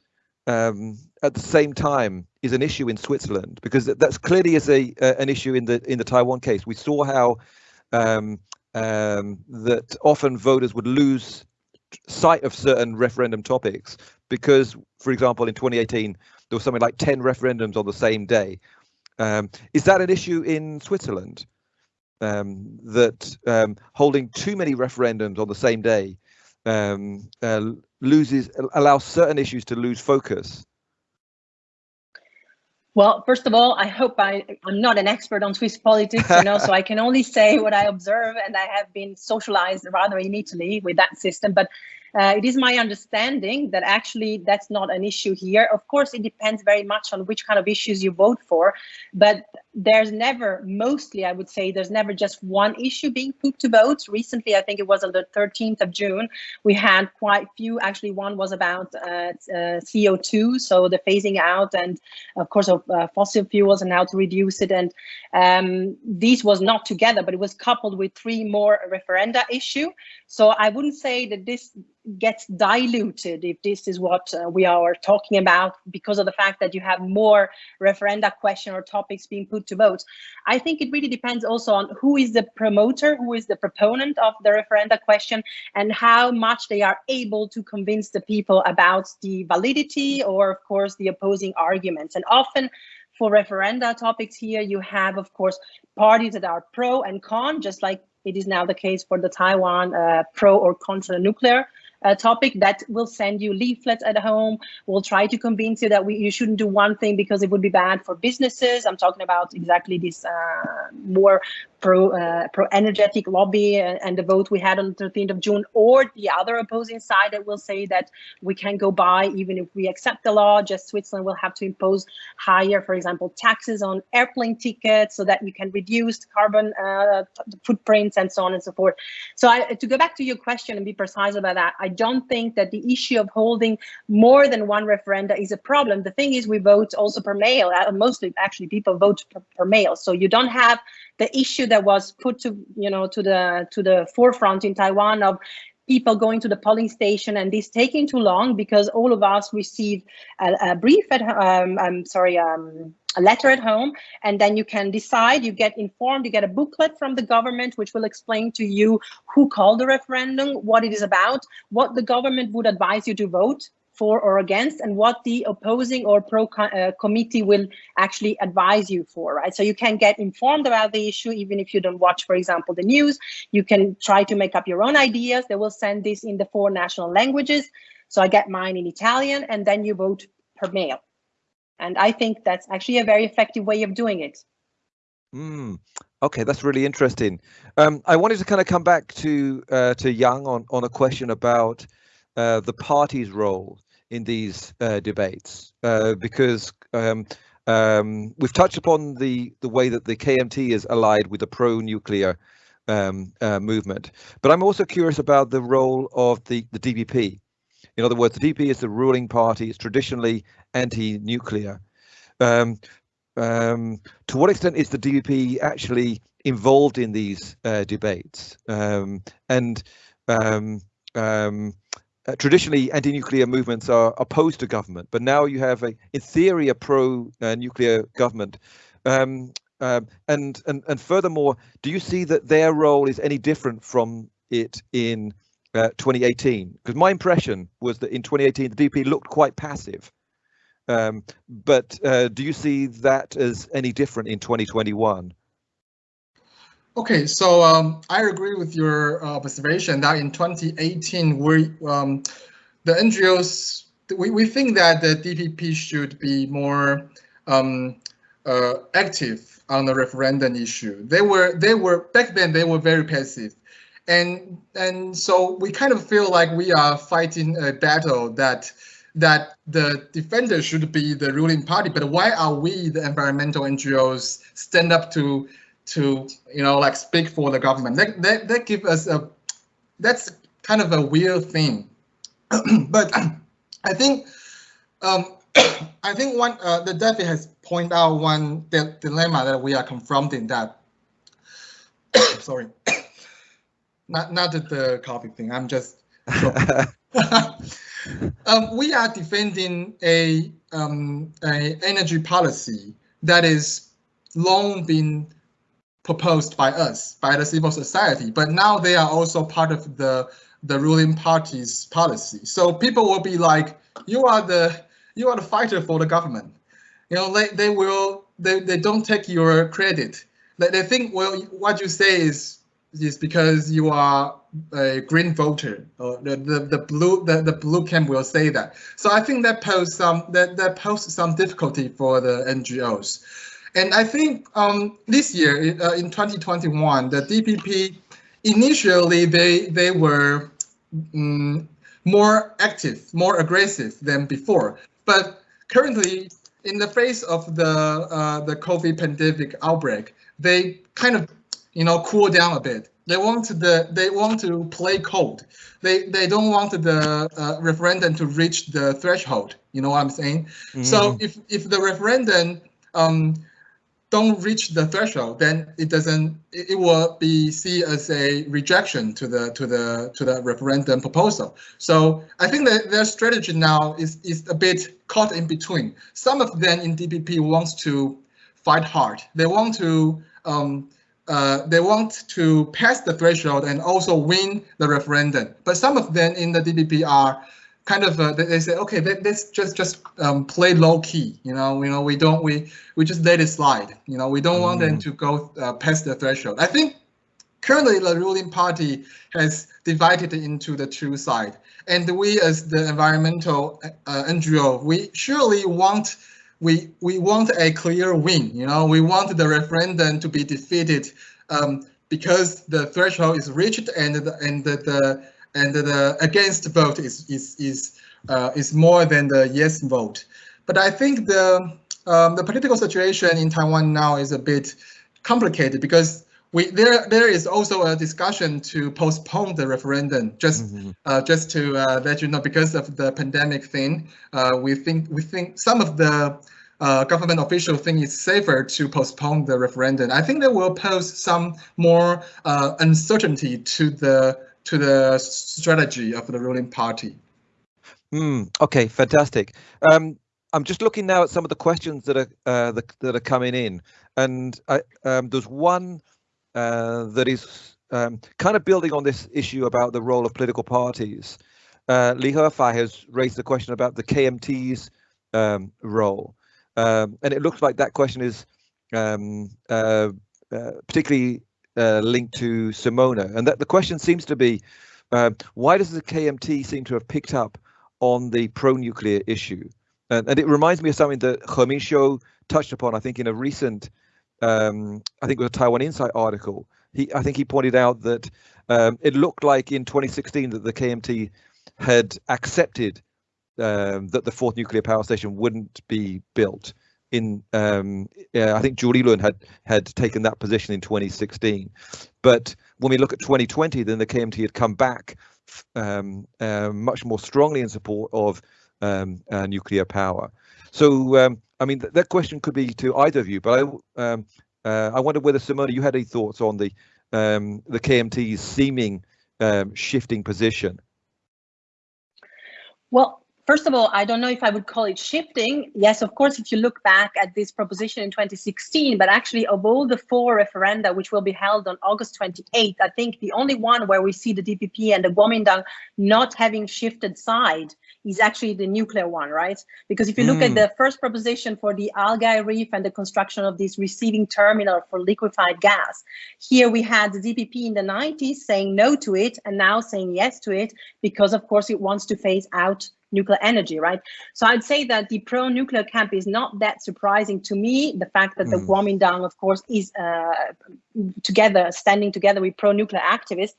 um, at the same time is an issue in Switzerland, because that's clearly is a an issue in the in the Taiwan case. We saw how um, um, that often voters would lose sight of certain referendum topics because, for example, in 2018 there was something like 10 referendums on the same day. Um, is that an issue in Switzerland? Um, that um, holding too many referendums on the same day um, uh, loses allows certain issues to lose focus. Well, first of all, I hope I, I'm not an expert on Swiss politics, you know, *laughs* so I can only say what I observe and I have been socialized rather in Italy with that system. But uh, it is my understanding that actually that's not an issue here. Of course, it depends very much on which kind of issues you vote for, but there's never, mostly I would say, there's never just one issue being put to votes. Recently, I think it was on the 13th of June, we had quite few, actually one was about uh, uh, CO2, so the phasing out and of course of uh, fossil fuels and how to reduce it. And um, these was not together, but it was coupled with three more referenda issue. So I wouldn't say that this gets diluted if this is what uh, we are talking about because of the fact that you have more referenda question or topics being put to vote. I think it really depends also on who is the promoter, who is the proponent of the referenda question and how much they are able to convince the people about the validity or of course the opposing arguments. And often for referenda topics here, you have, of course, parties that are pro and con, just like it is now the case for the Taiwan uh, pro or contra nuclear uh, topic that will send you leaflets at home. We'll try to convince you that we, you shouldn't do one thing because it would be bad for businesses. I'm talking about exactly this uh, more pro uh, pro energetic lobby and, and, the vote we had on the 13th of June, or the other opposing side that will say that we can go by even if we accept the law. Just Switzerland will have to impose higher, for example, taxes on airplane tickets so that you can reduce carbon uh, footprints and so on and so forth. So I, to go back to your question and be precise about that, I don't think that the issue of holding more than one referenda is a problem. The thing is, we vote also per mail. Uh, mostly, actually, people vote per, per mail, so you don't have the issue that was put to you know to the to the forefront in Taiwan of people going to the polling station and this taking too long because all of us receive a, a brief at um, I'm sorry um, a letter at home and then you can decide you get informed you get a booklet from the government which will explain to you who called the referendum what it is about what the government would advise you to vote for or against and what the opposing or pro uh, committee will actually advise you for, right? So you can get informed about the issue even if you don't watch, for example, the news. You can try to make up your own ideas. They will send this in the four national languages. So I get mine in Italian and then you vote per mail. And I think that's actually a very effective way of doing it. Mm, okay, that's really interesting. Um, I wanted to kind of come back to uh, to Yang on on a question about uh, the party's role in these uh, debates uh, because um, um, we've touched upon the the way that the KMT is allied with the pro-nuclear um, uh, movement, but I'm also curious about the role of the the DPP. In other words, the DPP is the ruling party. It's traditionally anti-nuclear. Um, um, to what extent is the DPP actually involved in these uh, debates? Um, and um, um, uh, traditionally anti-nuclear movements are opposed to government, but now you have a, in theory, a pro-nuclear government. Um, and and and furthermore, do you see that their role is any different from it in uh, 2018? Because my impression was that in 2018 the DP looked quite passive. Um, but uh, do you see that as any different in 2021? Okay, so um, I agree with your uh, observation that in 2018, we um, the NGOs we, we think that the DPP should be more um, uh, active on the referendum issue. They were they were back then they were very passive, and and so we kind of feel like we are fighting a battle that that the defender should be the ruling party. But why are we the environmental NGOs stand up to to you know like speak for the government. That that, that give us a that's kind of a weird thing. *clears throat* but *clears throat* I think um, *clears throat* I think one uh, the David has pointed out one the dilemma that we are confronting that *coughs* sorry not not the coffee thing I'm just *laughs* *laughs* um, we are defending a um, a energy policy that is long been proposed by us, by the civil society, but now they are also part of the the ruling party's policy. So people will be like, you are the you are the fighter for the government. You know, they, they will they, they don't take your credit. They, they think well what you say is is because you are a green voter or the, the, the blue the, the blue camp will say that. So I think that poses some that, that poses some difficulty for the NGOs. And I think um, this year uh, in 2021, the DPP initially they they were um, more active, more aggressive than before. But currently, in the face of the uh, the COVID pandemic outbreak, they kind of you know cool down a bit. They want the they want to play cold. They they don't want the uh, referendum to reach the threshold. You know what I'm saying? Mm. So if if the referendum um, don't reach the threshold, then it doesn't. It, will be seen as a rejection to the to the to the referendum proposal. So I think that their strategy now is is a bit caught in between. Some of them in DPP wants to fight hard. They want to um, uh, they want to pass the threshold and also win the referendum. But some of them in the DPP are kind of uh, they say okay let's just just um, play low key you know you know we don't we we just let it slide you know we don't mm. want them mm. to go uh, past the threshold i think currently the ruling party has divided into the two side and we as the environmental uh, ngo we surely want we we want a clear win you know we want the referendum to be defeated um, because the threshold is reached and the, and the, the and the against vote is is is uh, is more than the yes vote. But I think the um, the political situation in Taiwan now is a bit complicated because we there there is also a discussion to postpone the referendum just mm -hmm. uh, just to uh, let you know because of the pandemic thing. Uh, we think we think some of the uh, government official think it's safer to postpone the referendum. I think that will pose some more uh, uncertainty to the to the strategy of the ruling party. Mm, okay, fantastic. Um, I'm just looking now at some of the questions that are uh, the, that are coming in, and I, um, there's one uh, that is um, kind of building on this issue about the role of political parties. Uh, Li Hefei has raised the question about the KMT's um, role, um, and it looks like that question is um, uh, uh, particularly uh, linked to Simona. And that the question seems to be, uh, why does the KMT seem to have picked up on the pro-nuclear issue? And, and, it reminds me of something that He touched upon, I think, in a recent, um, I think it was a Taiwan Insight article. He, I think he pointed out that um, it looked like in 2016 that the KMT had accepted um, that the fourth nuclear power station wouldn't be built in um, I think Julie Lilun had had taken that position in 2016, but when we look at 2020, then the KMT had come back um, uh, much more strongly in support of um, uh, nuclear power. So um, I mean th that question could be to either of you, but I um, uh, I wonder whether Simona, you had any thoughts on the um, the KMT's seeming shifting position. Well, First of all, I don't know if I would call it shifting. Yes, of course, if you look back at this proposition in 2016, but actually of all the four referenda which will be held on August 28th, I think the only one where we see the DPP and the Kuomintang not having shifted side is actually the nuclear one, right? Because if you look mm. at the first proposition for the Algal Reef and the construction of this receiving terminal for liquefied gas, here we had the DPP in the 90s saying no to it and now saying yes to it because, of course, it wants to phase out nuclear energy, right? So I'd say that the pro-nuclear camp is not that surprising to me. The fact that mm. the Kuomintang, of course, is uh, together, standing together with pro-nuclear activists.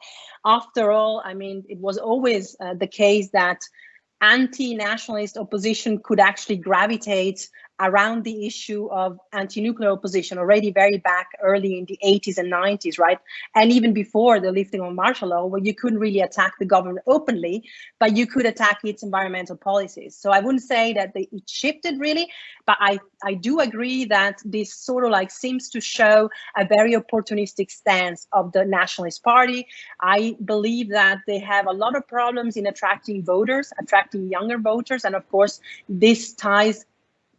After all, I mean, it was always uh, the case that anti-nationalist opposition could actually gravitate around the issue of anti-nuclear opposition already very back early in the 80s and 90s, right? And even before the lifting of martial law, where you couldn't really attack the government openly, but you could attack its environmental policies. So I wouldn't say that they, it shifted really, but I, I do agree that this sort of like seems to show a very opportunistic stance of the Nationalist Party. I believe that they have a lot of problems in attracting voters, attracting younger voters, and of course, this ties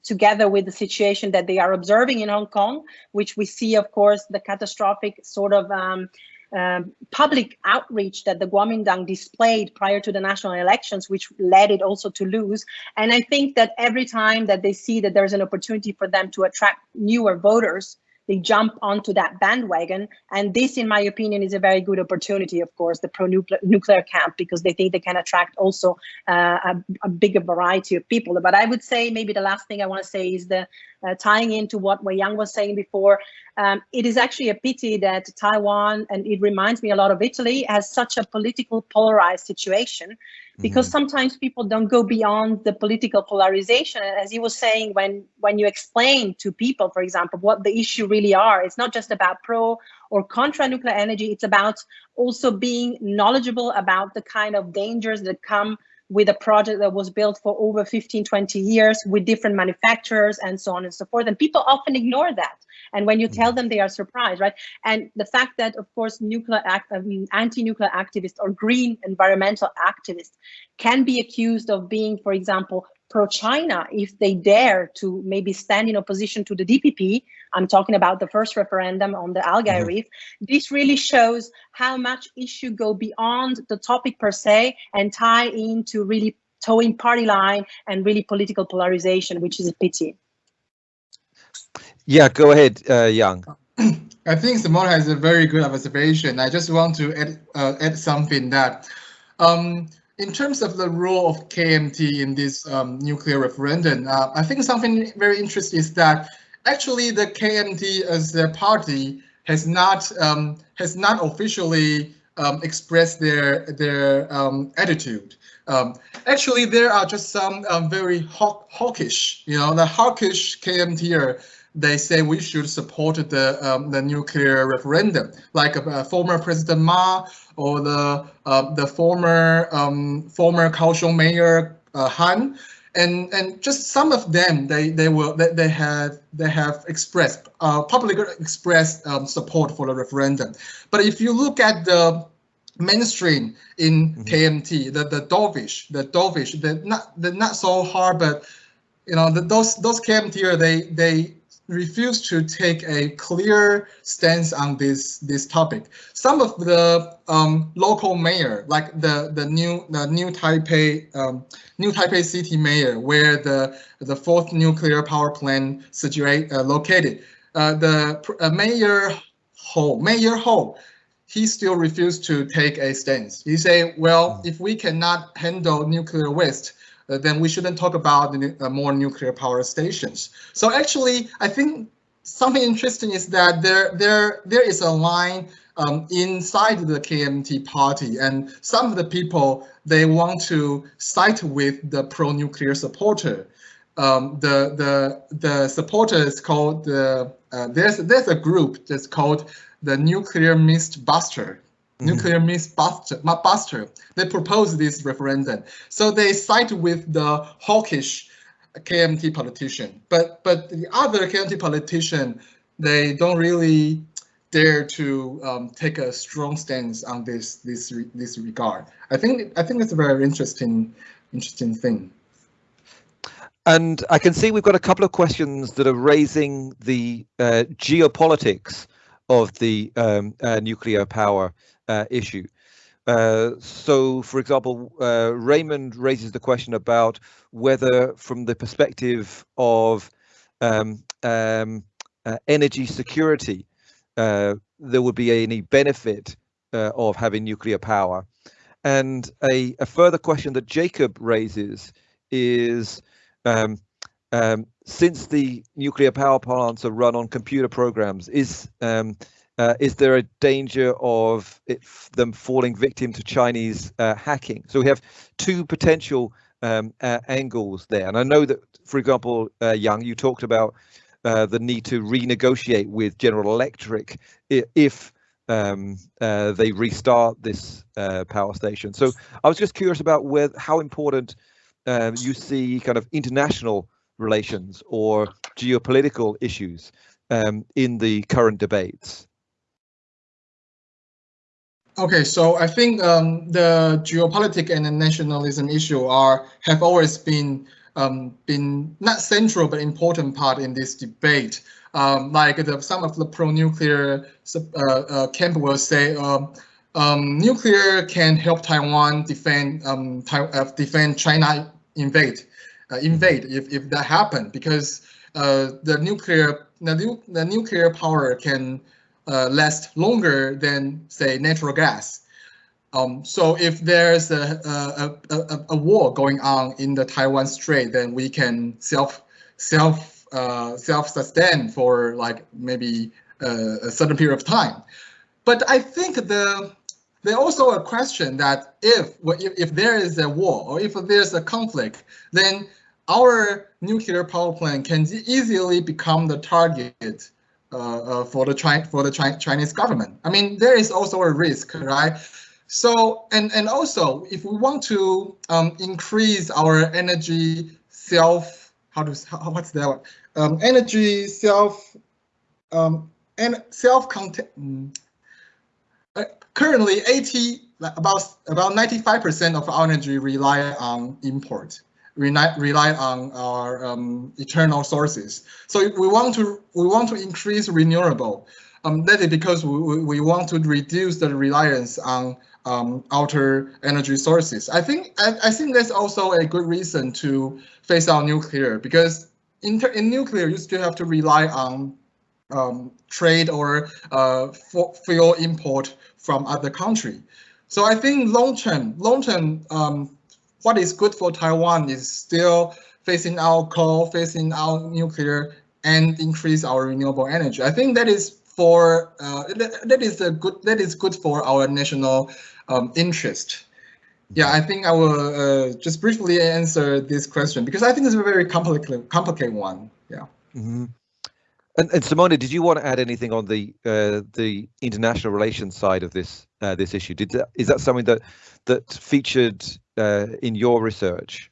together with the situation that they are observing in Hong Kong, which we see, of course, the catastrophic sort of um, um, public outreach that the Kuomintang displayed prior to the national elections, which led it also to lose. And I think that every time that they see that there's an opportunity for them to attract newer voters, they jump onto that bandwagon. And this, in my opinion, is a very good opportunity, of course, the pro-nuclear camp, because they think they can attract also uh, a, a, bigger variety of people. But I would say maybe the last thing I want to say is the uh, tying into what Wei Yang was saying before, um, it is actually a pity that Taiwan, and it reminds me a lot of Italy, has such a political polarized situation because mm -hmm. sometimes people don't go beyond the political polarization. As you were saying, when, when you explain to people, for example, what the issue really are, it's not just about pro or contra nuclear energy, it's about also being knowledgeable about the kind of dangers that come with a project that was built for over 15, 20 years with different manufacturers and so on and so forth. And people often ignore that. And when you tell mm. them, they are surprised, right? And the fact that, of course, nuclear act, I mean, anti-nuclear activists or green environmental activists can be accused of being, for example, pro-China if they dare to maybe stand in opposition to the DPP. I'm talking about the first referendum on the Algal mm -hmm. Reef. This really shows how much issue go beyond the topic per se and tie into really towing party line and really political polarization, which is a pity. Yeah, go ahead, uh, Yang. *clears throat* I think Simone has a very good observation. I just want to add, uh, add something that um, in terms of the role of KMT in this um, nuclear referendum, uh, I think something very interesting is that actually the KMT as a party has not um, has not officially um, expressed their their um, attitude. Um, actually, there are just some um, very hawk, hawkish, you know, the hawkish KMTer they say we should support the um, the nuclear referendum, like uh, former President Ma or the uh, the former um, former Kaohsiung Mayor uh, Han, and and just some of them they they will they, they have they have expressed uh, publicly expressed um, support for the referendum. But if you look at the mainstream in mm -hmm. KMT, the the dovish, the dovish, the not the not so hard, but you know the, those those KMT they they refused to take a clear stance on this this topic. Some of the um, local mayor, like the the new the new Taipei um, new Taipei city mayor, where the the fourth nuclear power plant situate uh, located, uh, the uh, mayor Hou Mayor Hou. He still refused to take a stance. He said, well, if we cannot handle nuclear waste, uh, then we shouldn't talk about uh, more nuclear power stations. So actually, I think something interesting is that there there there is a line um, inside the KMT party, and some of the people they want to side with the pro-nuclear supporter. Um, the the the supporter is called the uh, there's there's a group that's called the Nuclear Myth Buster. Nuclear myth buster, buster. They proposed this referendum. So they side with the hawkish KMT politician. But but the other KMT politician, they don't really dare to um, take a strong stance on this this this regard. I think I think it's a very interesting interesting thing. And I can see we've got a couple of questions that are raising the uh, geopolitics of the um, uh, nuclear power uh, issue. Uh, so, for example, uh, Raymond raises the question about whether, from the perspective of um, um, uh, energy security, uh, there would be any benefit uh, of having nuclear power. And a, a, further question that Jacob raises is um, um since the nuclear power plants are run on computer programs, is um, uh, is there a danger of it, them falling victim to Chinese uh, hacking? So we have two potential um, uh, angles there. And I know that, for example, uh, Yang, you talked about uh, the need to renegotiate with General Electric if um, uh, they restart this power station. So I was just curious about where, how important um, you see kind of international relations or geopolitical issues um, in the current debates. Okay, so I think um, the geopolitics and the nationalism issue are have always been um, been not central but important part in this debate. Um, like the, some of the pro-nuclear uh, uh, camp will say, um, um, nuclear can help Taiwan defend um, uh, defend China invade uh, invade if, if that happened because uh, the nuclear the, the nuclear power can uh, last longer than say natural gas. Um, so if there's a, a, a, a, war going on in the Taiwan Strait, then we can self self uh, self sustain for like maybe uh, a certain period of time. But I think the there's also a question that if, if there is a war or if there's a conflict, then our nuclear power plant can easily become the target for the China for the Chi Chinese government. I mean, there is also a risk, right? So and and also, if we want to um, increase our energy self, how to how, what's that? Um, energy self um, and self content. Mm, uh, currently, 80 about about 95% of our energy rely on import rely, rely on our um, eternal sources. So we want to we want to increase renewable. Um, that is because we, we want to reduce the reliance on um, outer energy sources. I think I, I think that's also a good reason to phase out nuclear because in, in nuclear you still have to rely on um, trade or uh, fuel import from other country. So I think long term, long term, um, what is good for Taiwan is still phasing out coal, phasing out nuclear, and increase our renewable energy. I think that is for uh, that, that is a good that is good for our national um, interest. Yeah, I think I will uh, just briefly answer this question because I think it's a very complicated complicated one. Yeah. Mm -hmm. And, and Simona, did you want to add anything on the uh, the international relations side of this uh, this issue? Did that, is that something that that featured uh, in your research?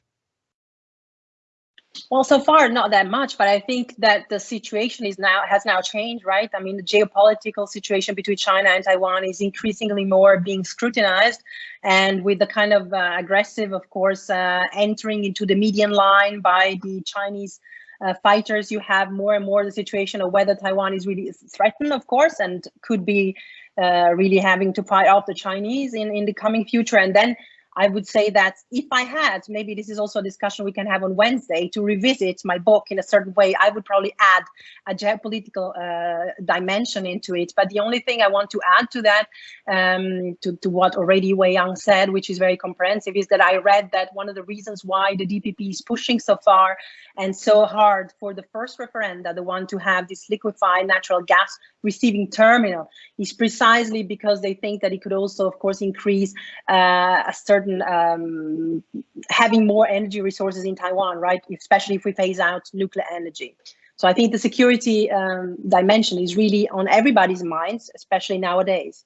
Well, so far not that much, but I think that the situation is now has now changed, right? I mean, the geopolitical situation between China and Taiwan is increasingly more being scrutinized, and with the kind of uh, aggressive, of course, uh, entering into the median line by the Chinese uh, fighters, you have more and more the situation of whether Taiwan is really threatened, of course, and could be uh, really having to fight off the Chinese in in the coming future, and then I would say that if I had, maybe this is also a discussion we can have on Wednesday, to revisit my book in a certain way, I would probably add a geopolitical uh, dimension into it. But the only thing I want to add to that, um, to, to what already Wei Yang said, which is very comprehensive, is that I read that one of the reasons why the DPP is pushing so far and so hard for the first referenda, the one to have this liquefied natural gas receiving terminal, is precisely because they think that it could also, of course, increase uh, a certain certain um, having more energy resources in Taiwan, right? Especially if we phase out nuclear energy. So I think the security um, dimension is really on everybody's minds, especially nowadays.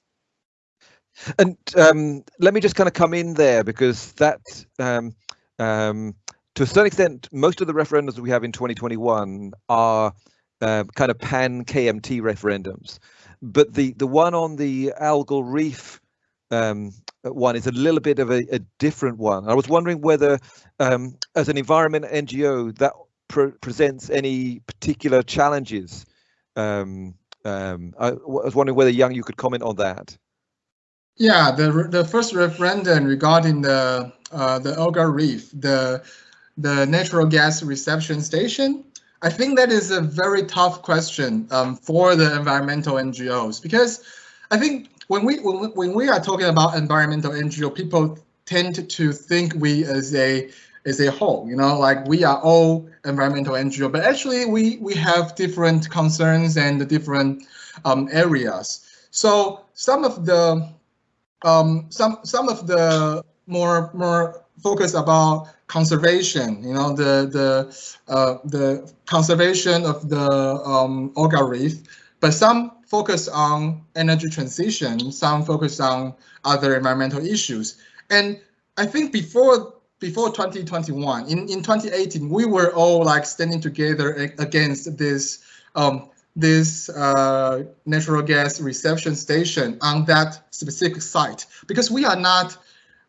And um, let me just kind of come in there because that, um, um, to a certain extent, most of the referendums that we have in 2021 are uh, kind of pan KMT referendums. But the the one on the algal reef um, one is a little bit of a, a different one. I was wondering whether, um, as an environment NGO, that pre presents any particular challenges. Um, um, I was wondering whether Yang, you could comment on that. Yeah, the the first referendum regarding the uh, the Algal Reef, the the natural gas reception station. I think that is a very tough question um, for the environmental NGOs because I think when we when, we are talking about environmental NGO, people tend to think we as a as a whole, you know, like we are all environmental NGO, but actually we we have different concerns and different um, areas. So some of the um, some some of the more more focus about conservation, you know, the the uh, the conservation of the um, algal reef, but some focus on energy transition, some focus on other environmental issues. And I think before before 2021, in, in 2018, we were all like standing together against this um, this uh, natural gas reception station on that specific site because we are not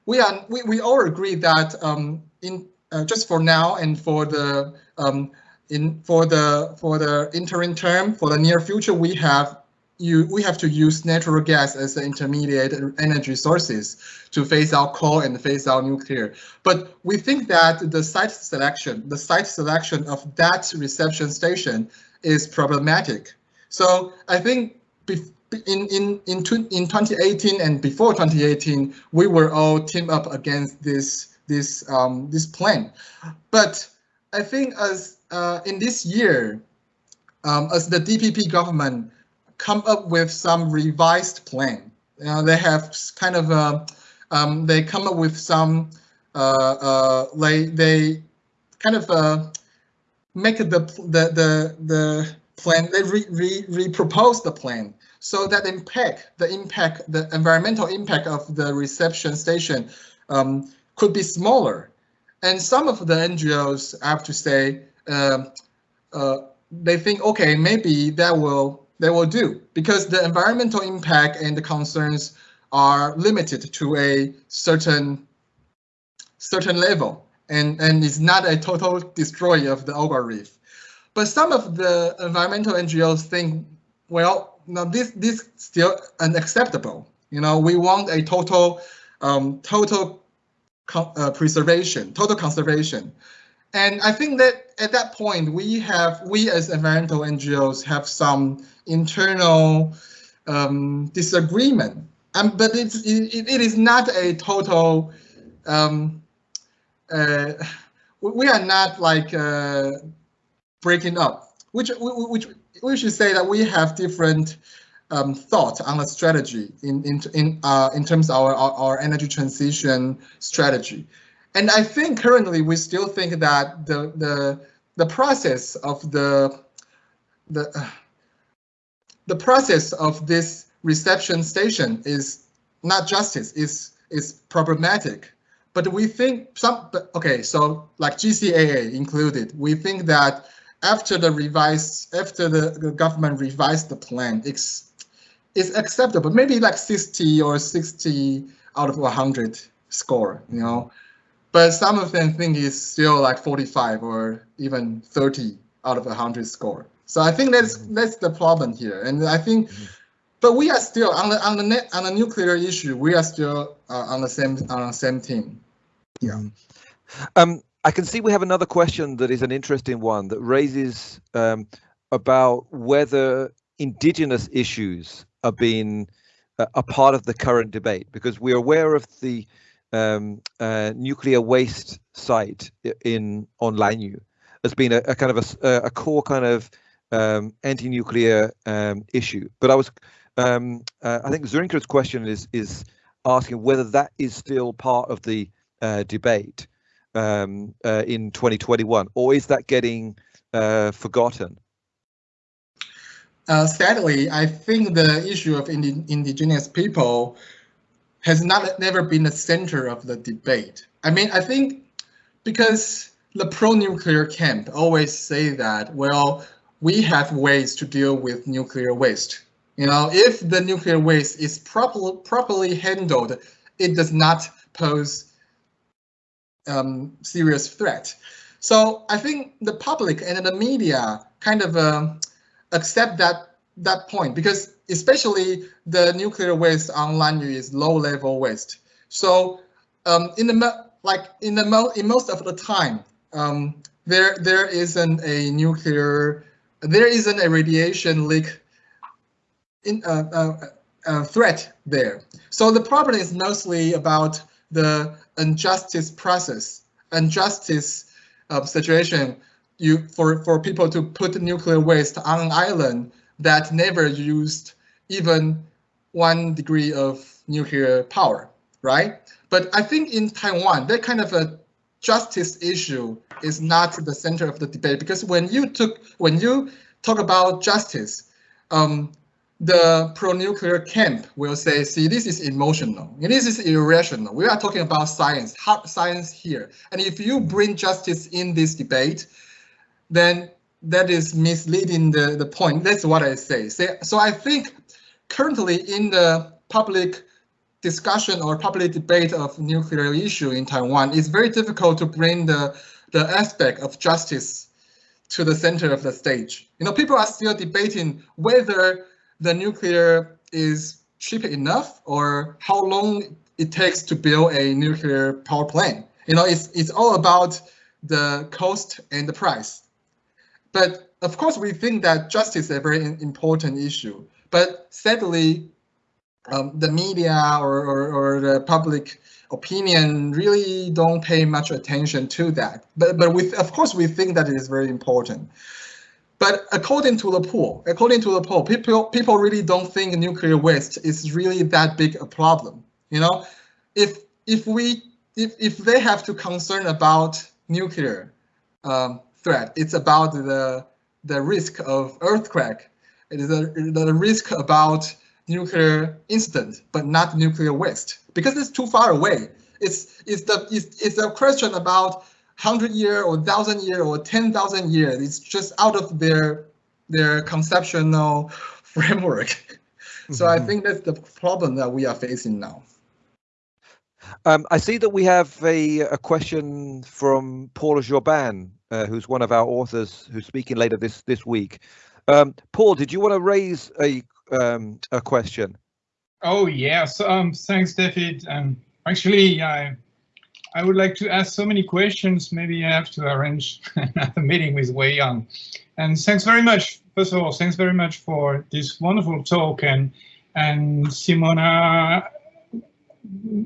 we are we, we all agree that um, in uh, just for now and for the um, in for the for the interim term for the near future, we have you we have to use natural gas as the intermediate energy sources to phase out coal and phase out nuclear. But we think that the site selection, the site selection of that reception station is problematic. So I think in in in in 2018 and before 2018, we were all team up against this this um, this plan. But I think as uh, in this year, um, as the DPP government come up with some revised plan, uh, they have kind of uh, um, they come up with some uh, uh, like they kind of uh, make the the the the plan they re, re, re propose the plan so that impact the impact the environmental impact of the reception station um, could be smaller. And some of the NGOs I have to say they think okay maybe that will that will do because the environmental impact and the concerns are limited to a certain certain level and and it's not a total destroy of the Algal Reef. But some of the environmental NGOs think, well, now this this still unacceptable. You know, we want a total um, total uh, preservation, total conservation. And I think that at that point, we have, we as environmental NGOs have some internal um, disagreement. Um, but it's, it, it is not a total, um, uh, we are not like uh, breaking up, which, which we should say that we have different um, thought on a strategy in in in uh, in terms of our, our, our energy transition strategy, and I think currently we still think that the the the process of the the the process of this reception station is not justice is is problematic but we think some okay so like GCAA included we think that after the revised after the government revised the plan it's is acceptable. Maybe like 60 or 60 out of 100 score, you know. But some of them think it's still like 45 or even 30 out of 100 score. So I think that's mm-hmm. that's the problem here. And I think, mm-hmm. but we are still on the on the net on the nuclear issue. We are still uh, on the same on the same team. Yeah. Um, I can see we have another question that is an interesting one that raises um, about whether indigenous issues are being uh, a part of the current debate because we're aware of the um, uh, nuclear waste site in on Lanyu as being a, a kind of a, a, core kind of um, anti-nuclear um, issue. But I was, um, uh, I think Zurinka's question is is asking whether that is still part of the uh, debate um, uh, in 2021, or is that getting uh, forgotten? Uh, sadly, I think the issue of indi indigenous people has not never been the center of the debate. I mean, I think because the pro-nuclear camp always say that, well, we have ways to deal with nuclear waste. You know, if the nuclear waste is proper, properly handled, it does not pose um, serious threat. So I think the public and the media kind of uh, accept that that point because especially the nuclear waste on Lanyu is low level waste. So um, in the like in the mo in most of the time, um, there there isn't a nuclear, there isn't a radiation leak in uh, uh, uh, threat there. So the problem is mostly about the injustice process, injustice uh, situation you for for people to put nuclear waste on an island that never used even one degree of nuclear power, right? But I think in Taiwan, that kind of a justice issue is not the center of the debate because when you took when you talk about justice, um, the pro-nuclear camp will say, see, this is emotional. This is irrational. We are talking about science, hard science here. And if you bring justice in this debate, then that is misleading the, the point. That's what I say. So, so I think currently in the public discussion or public debate of nuclear issue in Taiwan, it's very difficult to bring the, the aspect of justice to the center of the stage. You know, people are still debating whether the nuclear is cheap enough or how long it takes to build a nuclear power plant. You know, it's, it's all about the cost and the price. But of course, we think that justice is a very important issue. But sadly, um, the media or, or, or, the public opinion really don't pay much attention to that. But but with of course we think that it is very important. But according to the poll, according to the poll, people people really don't think nuclear waste is really that big a problem. You know, if if we if if they have to concern about nuclear um, threat, it's about the the risk of earthquake. It is a, the risk about nuclear incident, but not nuclear waste, because it's too far away. It's it's the it's, it's a question about hundred year or thousand year or ten thousand years. It's just out of their their conceptual *laughs* framework. so mm -hmm. I mm-hmm. think that's the problem that we are facing now. Um, I see that we have a, a question from Paul Jobin, uh, who's one of our authors who's speaking later this this week. Um, Paul, did you want to raise a um, a question? Oh yes, um, thanks, David. Um, actually, I I would like to ask so many questions. Maybe I have to arrange *laughs* a meeting with Wei Yang. And thanks very much. First of all, thanks very much for this wonderful talk and and Simona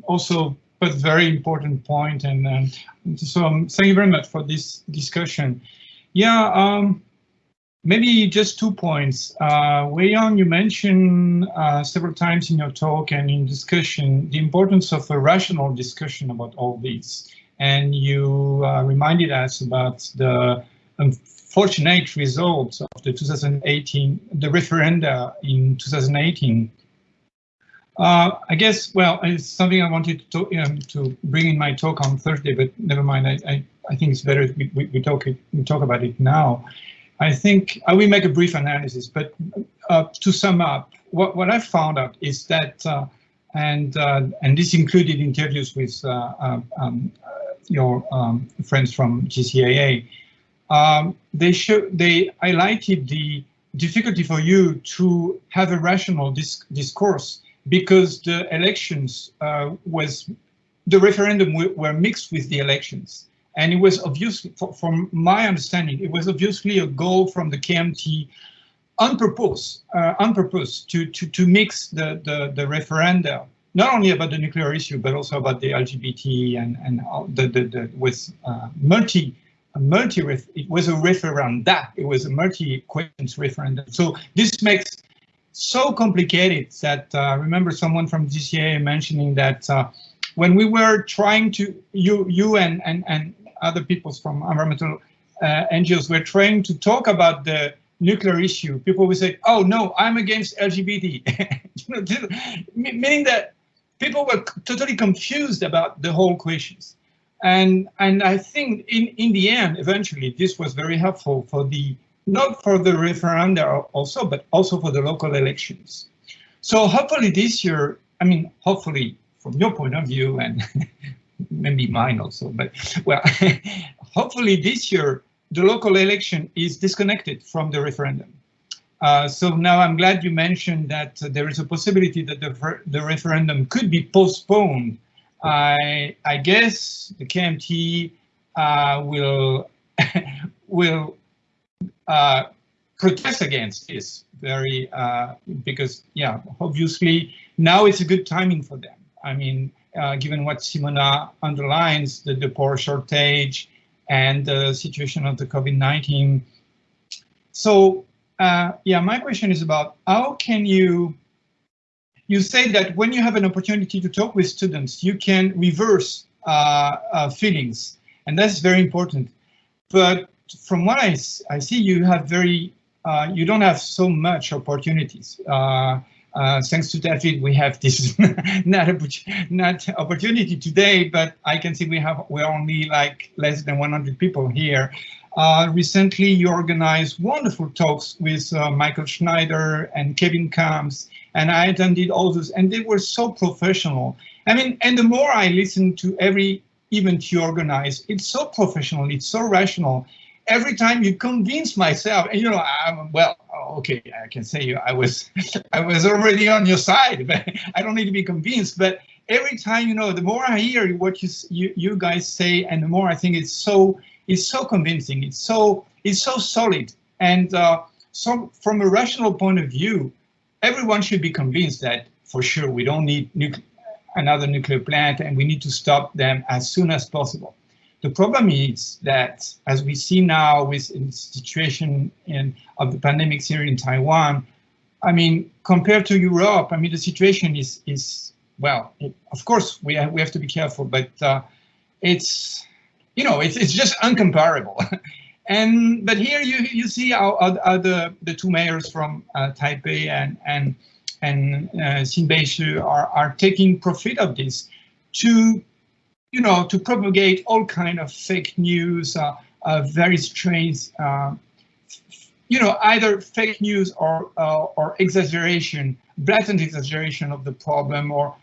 also put very important point and um, so um, thank you very much for this discussion. Yeah, um, Maybe just two points. Uh, Wei Yang, you mentioned uh, several times in your talk and in discussion the importance of a rational discussion about all these. And you uh, reminded us about the unfortunate results of the 2018, the referenda in 2018. Uh, I guess, well, it's something I wanted to, um, to bring in my talk on Thursday, but never mind. I, I, I think it's better we, we, we, talk it, we talk about it now. I think I will make a brief analysis, but uh, to sum up, what, what I found out is that, uh, and uh, and this included interviews with uh, uh, um, your um, friends from GCAA, um, they show they highlighted the difficulty for you to have a rational dis discourse because the elections uh, was the referendum were mixed with the elections. And it was obviously, from my understanding, it was obviously a goal from the KMT on purpose, uh, on purpose to, to, to mix the, the, the referenda, not only about the nuclear issue, but also about the LGBT and, and the, the, the with uh, multi, multi, it was a referendum, that it was a multi-questions referendum. So this makes so complicated that uh, I remember someone from GCA mentioning that uh, when we were trying to, you, you and, and, and other peoples from environmental uh, NGOs were trying to talk about the nuclear issue, people would say, oh no, I'm against LGBT. *laughs* meaning that people were totally confused about the whole questions. And, and I think in, in the end, eventually, this was very helpful for the, not for the referenda also, but also for the local elections. So hopefully this year, I mean, hopefully from your point of view and *laughs* maybe mine also, but well, *laughs* hopefully this year the local election is disconnected from the referendum. Uh, so now I'm glad you mentioned that uh, there is a possibility that the, the referendum could be postponed. I, I guess the KMT uh, will *laughs* will uh, protest against this very uh, because yeah obviously now it's a good timing for them. I mean uh, given what Simona underlines, the, the poor shortage and the situation of the COVID-19. So uh, yeah, my question is about how can you, you say that when you have an opportunity to talk with students, you can reverse uh, uh feelings, and that's very important. But from what I, I see, you have very, uh, you don't have so much opportunities. Uh, uh, thanks to David, we have this *laughs* not, not opportunity today, but I can see we have we're only like less than 100 people here. Uh, recently, you organized wonderful talks with uh, Mycle Schneider and Kevin Kamps and I attended all those, and they were so professional. I mean, and the more I listen to every event you organize, it's so professional, it's so rational. Every time you convince myself, and you know, I'm, well, okay, I can say you, I was, *laughs* I was already on your side, *laughs* but I don't need to be convinced. But every time, you know, the more I hear what you you, you guys say, and the more I think it's so, it's so convincing. It's so, it's so solid, and uh, so from a rational point of view, everyone should be convinced that for sure we don't need another nuclear plant and we need to stop them as soon as possible. The problem is that, as we see now with the situation in, of the pandemics here in Taiwan, I mean, compared to Europe, I mean, the situation is, is well, it, of course, we have, we have to be careful, but uh, it's, you know, it's, it's just uncomparable. *laughs* and but here you you see how, how, how the the two mayors from uh, Taipei and and and uh, Xinbei are are taking profit of this to you know to propagate all kind of fake news, uh, uh, very strange. Uh, you know, either fake news or uh, or exaggeration, blatant exaggeration of the problem, or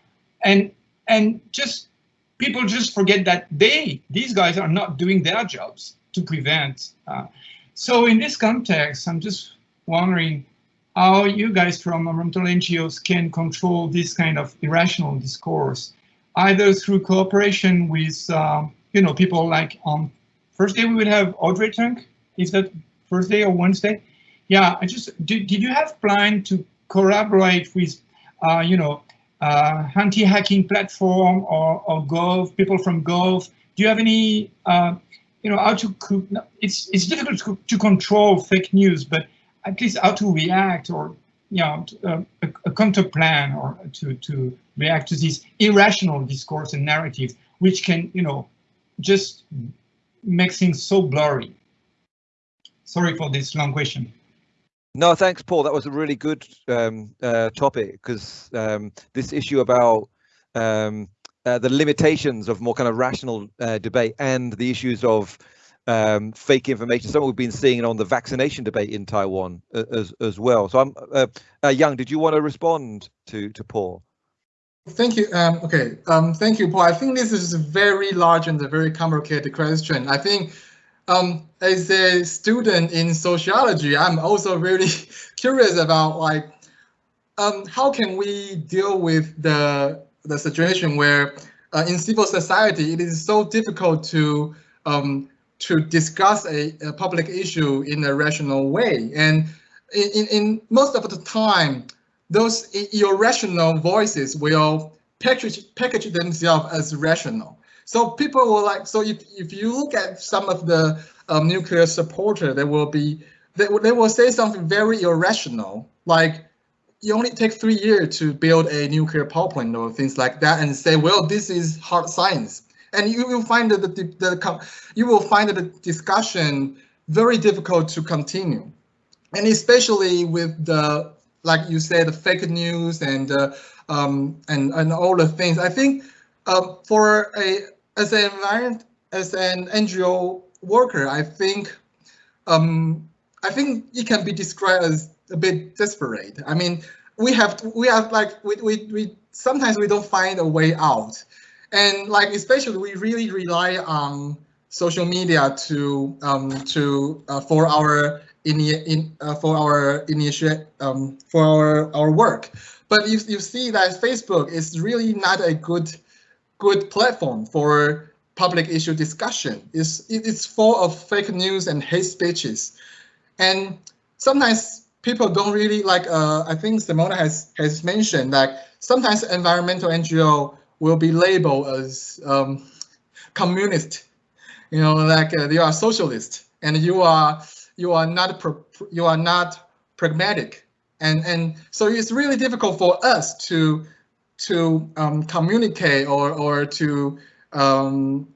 and and just people just forget that they these guys are not doing their jobs to prevent. Uh, so in this context, I'm just wondering how you guys from environmental NGOs can control this kind of irrational discourse, either through cooperation with, uh, you know, people like on first day we will have Audrey Tang. Is that first day or Wednesday? Yeah, I just, did, did you have plan to collaborate with, uh, you know, uh, anti-hacking platform or, or Gov, people from Gov? Do you have any uh, you know how to it's it's difficult to, to control fake news but at least how to react or you know uh, a, a counter plan or to to react to this irrational discourse and narrative which can you know just make things so blurry sorry for this long question no thanks paul that was a really good um, uh, topic because um, this issue about um, uh, the limitations of more kind of rational uh, debate and the issues of um, fake information. Something we've been seeing on the vaccination debate in Taiwan as as well. So I'm uh, uh, Yang. Did you want to respond to to Paul? Thank you. Um, okay. Um, thank you, Paul. I think this is a very large and a very complicated question. I think um, as a student in sociology, I'm also really *laughs* curious about like um, how can we deal with the the situation where uh, in civil society, it is so difficult to um, to discuss a, a, public issue in a rational way. And in, in most of the time, those irrational voices will package package themselves as rational. So people will like, so if, if you look at some of the um, nuclear supporter, they will be, they, they will say something very irrational, like you only take three years to build a nuclear power plant or things like that and say, well, this is hard science. And you will find that the, the you will find the discussion very difficult to continue. And especially with the, like you said, the fake news and uh, um, and and all the things. I think uh, for a as an environment as an NGO worker, I think um, I think it can be described as a bit desperate. I mean, we have to, we have like we, we we sometimes we don't find a way out, and like especially we really rely on social media to um to uh, for our in in uh, for our initiate um for our our work. But you you see that Facebook is really not a good good platform for public issue discussion. It's it's full of fake news and hate speeches, and sometimes people don't really like, uh, I think Simona has, has mentioned that sometimes environmental NGO will be labeled as um, communist, you know, like uh, you are socialist and you are you are not you are not pragmatic, and and so it's really difficult for us to to um, communicate or or to um,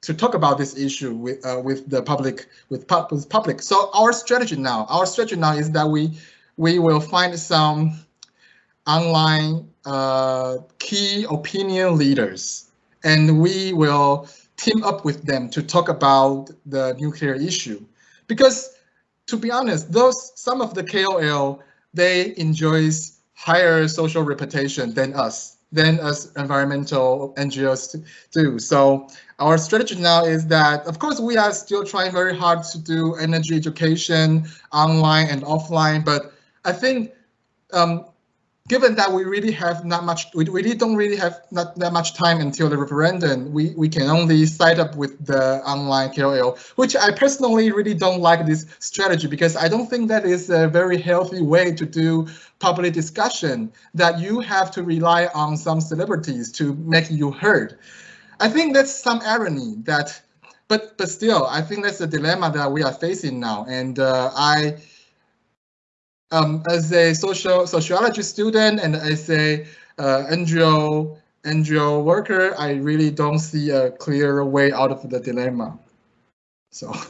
to talk about this issue with uh, with the public with, with public. So our strategy now, our strategy now is that we we will find some online uh, key opinion leaders, and we will team up with them to talk about the nuclear issue. Because to be honest, those some of the KOL they enjoys higher social reputation than us, than us environmental NGOs do. So our strategy now is that, of course, we are still trying very hard to do energy education online and offline, but I think um, given that we really have not much, we really don't really have not that much time until the referendum, we, we can only side up with the online KOL, which I personally really don't like this strategy because I don't think that is a very healthy way to do public discussion, that you have to rely on some celebrities to make you heard. I think that's some irony that, but but still, I think that's a dilemma that we are facing now. And uh, I, um, as a social sociology student and as a uh, NGO NGO worker, I really don't see a clear way out of the dilemma. So. *laughs*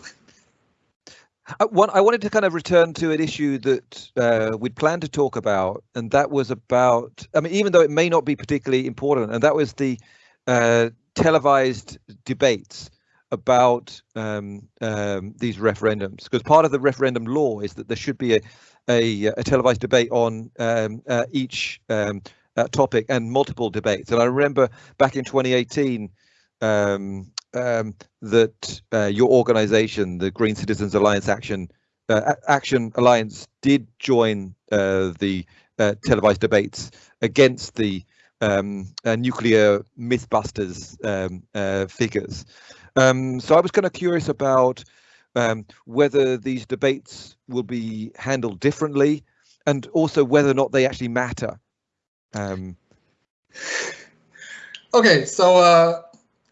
I, I wanted to kind of return to an issue that uh, we'd planned to talk about, and that was about, I mean, even though it may not be particularly important, and that was the uh, televised debates about um, um, these referendums, because part of the referendum law is that there should be a, a, a televised debate on um, uh, each um, uh, topic and multiple debates. And I remember back in 2018 um, um, that uh, your organization, the Green Citizens Alliance Action uh, Action Alliance, did join uh, the uh, televised debates against the um, nuclear mythbusters figures. So I was kind of curious about um, whether these debates will be handled differently and also whether or not they actually matter. Um, okay, so uh,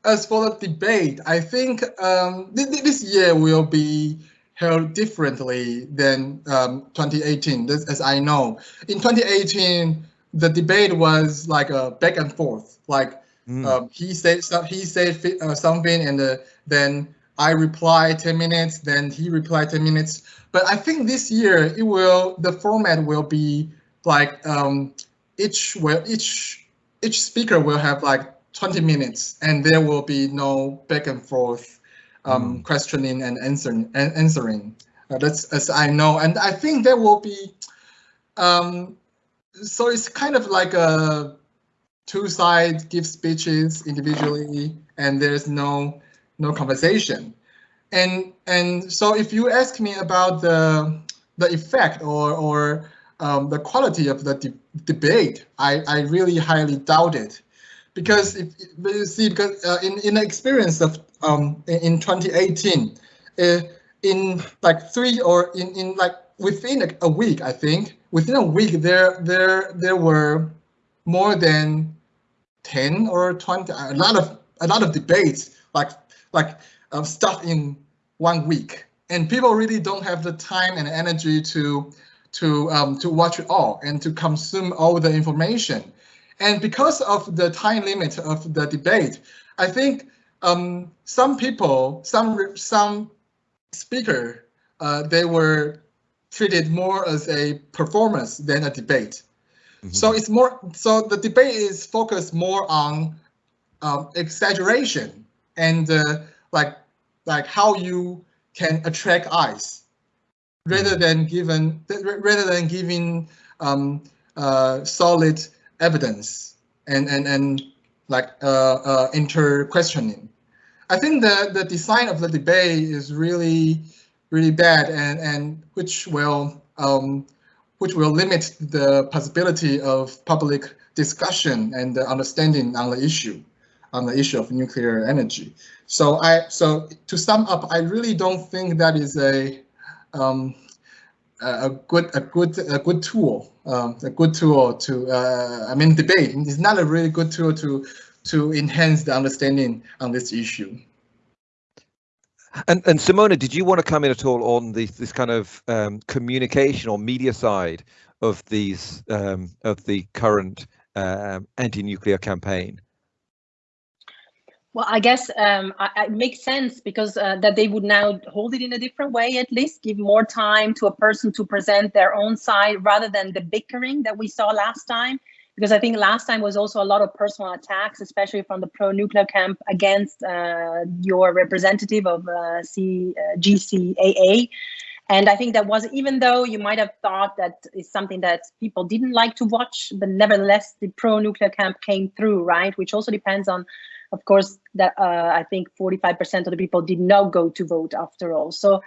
as for the debate, I think um, th this year will be held differently than um, 2018, this, as I know. In 2018, the debate was like a back and forth, like mm. um, he said he said uh, something and uh, then I reply 10 minutes, then he replied 10 minutes. But I think this year it will the format will be like um, each will each each speaker will have like 20 minutes and there will be no back and forth um, mm. questioning and answering and answering. Uh, that's as I know, and I think there will be. Um, so it's kind of like a two sides give speeches individually, and there's no no conversation. And and so if you ask me about the the effect or or um, the quality of the de debate, I, I really highly doubt it because if you see because uh, in in the experience of um in, 2018 uh, in like three or in in like within a, a, week i think within a week there there there were more than 10 or 20 a lot of a lot of debates like like uh, stuff in one week and people really don't have the time and energy to to um, to watch it all and to consume all the information and because of the time limit of the debate, I think um, some people, some some speaker, uh, they were treated more as a performance than a debate. Mm -hmm. So it's more. So the debate is focused more on um, exaggeration and uh, like like how you can attract eyes, rather mm-hmm. than given rather than giving um, uh, solid evidence and and and like uh, uh, inter questioning. I think the the design of the debate is really really bad and and which will um, which will limit the possibility of public discussion and understanding on the issue on the issue of nuclear energy. So I so to sum up, I really don't think that is a um, a good a good a good tool um, a good tool to uh, I mean debate it's not a really good tool to to enhance the understanding on this issue. And and Simona, did you want to come in at all on this this kind of um, communication or media side of these um, of the current uh, anti-nuclear campaign? Well, I guess um, I, it makes sense because uh, that they would now hold it in a different way, at least give more time to a person to present their own side rather than the bickering that we saw last time. Because I think last time was also a lot of personal attacks, especially from the pro-nuclear camp against uh, your representative of uh, C, uh, GCAA. And I think that was, even though you might have thought that is something that people didn't like to watch, but nevertheless, the pro-nuclear camp came through, right? Which also depends on, of course, that uh, I think 45% of the people did not go to vote after all. So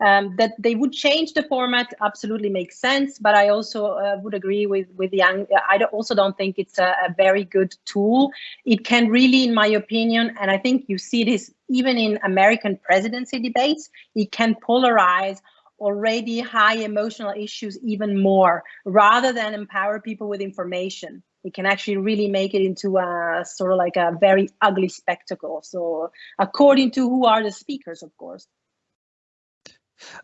um, that they would change the format absolutely makes sense, but I also uh, would agree with with Yang. I also don't think it's a, a, very good tool. It can really, in my opinion, and I think you see this even in American presidency debates, it can polarize already high emotional issues even more rather than empower people with information it can actually really make it into a sort of like a very ugly spectacle. So according to who are the speakers of course.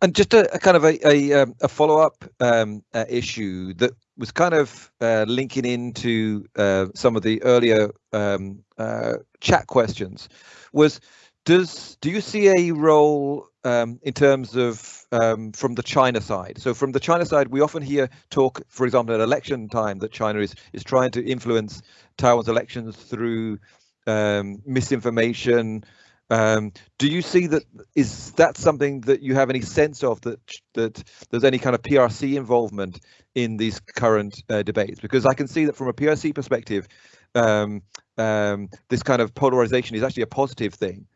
And just a, a kind of a a, um, a follow up um, uh, issue that was kind of uh, linking into uh, some of the earlier um, uh, chat questions was does do you see a role um, in terms of um, from the China side? So from the China side, we often hear talk, for example, at election time, that China is is trying to influence Taiwan's elections through um, misinformation, um, do you see that? Is that something that you have any sense of that that there's any kind of PRC involvement in these current uh, debates? Because I can see that from a PRC perspective, um, um, this kind of polarization is actually a positive thing.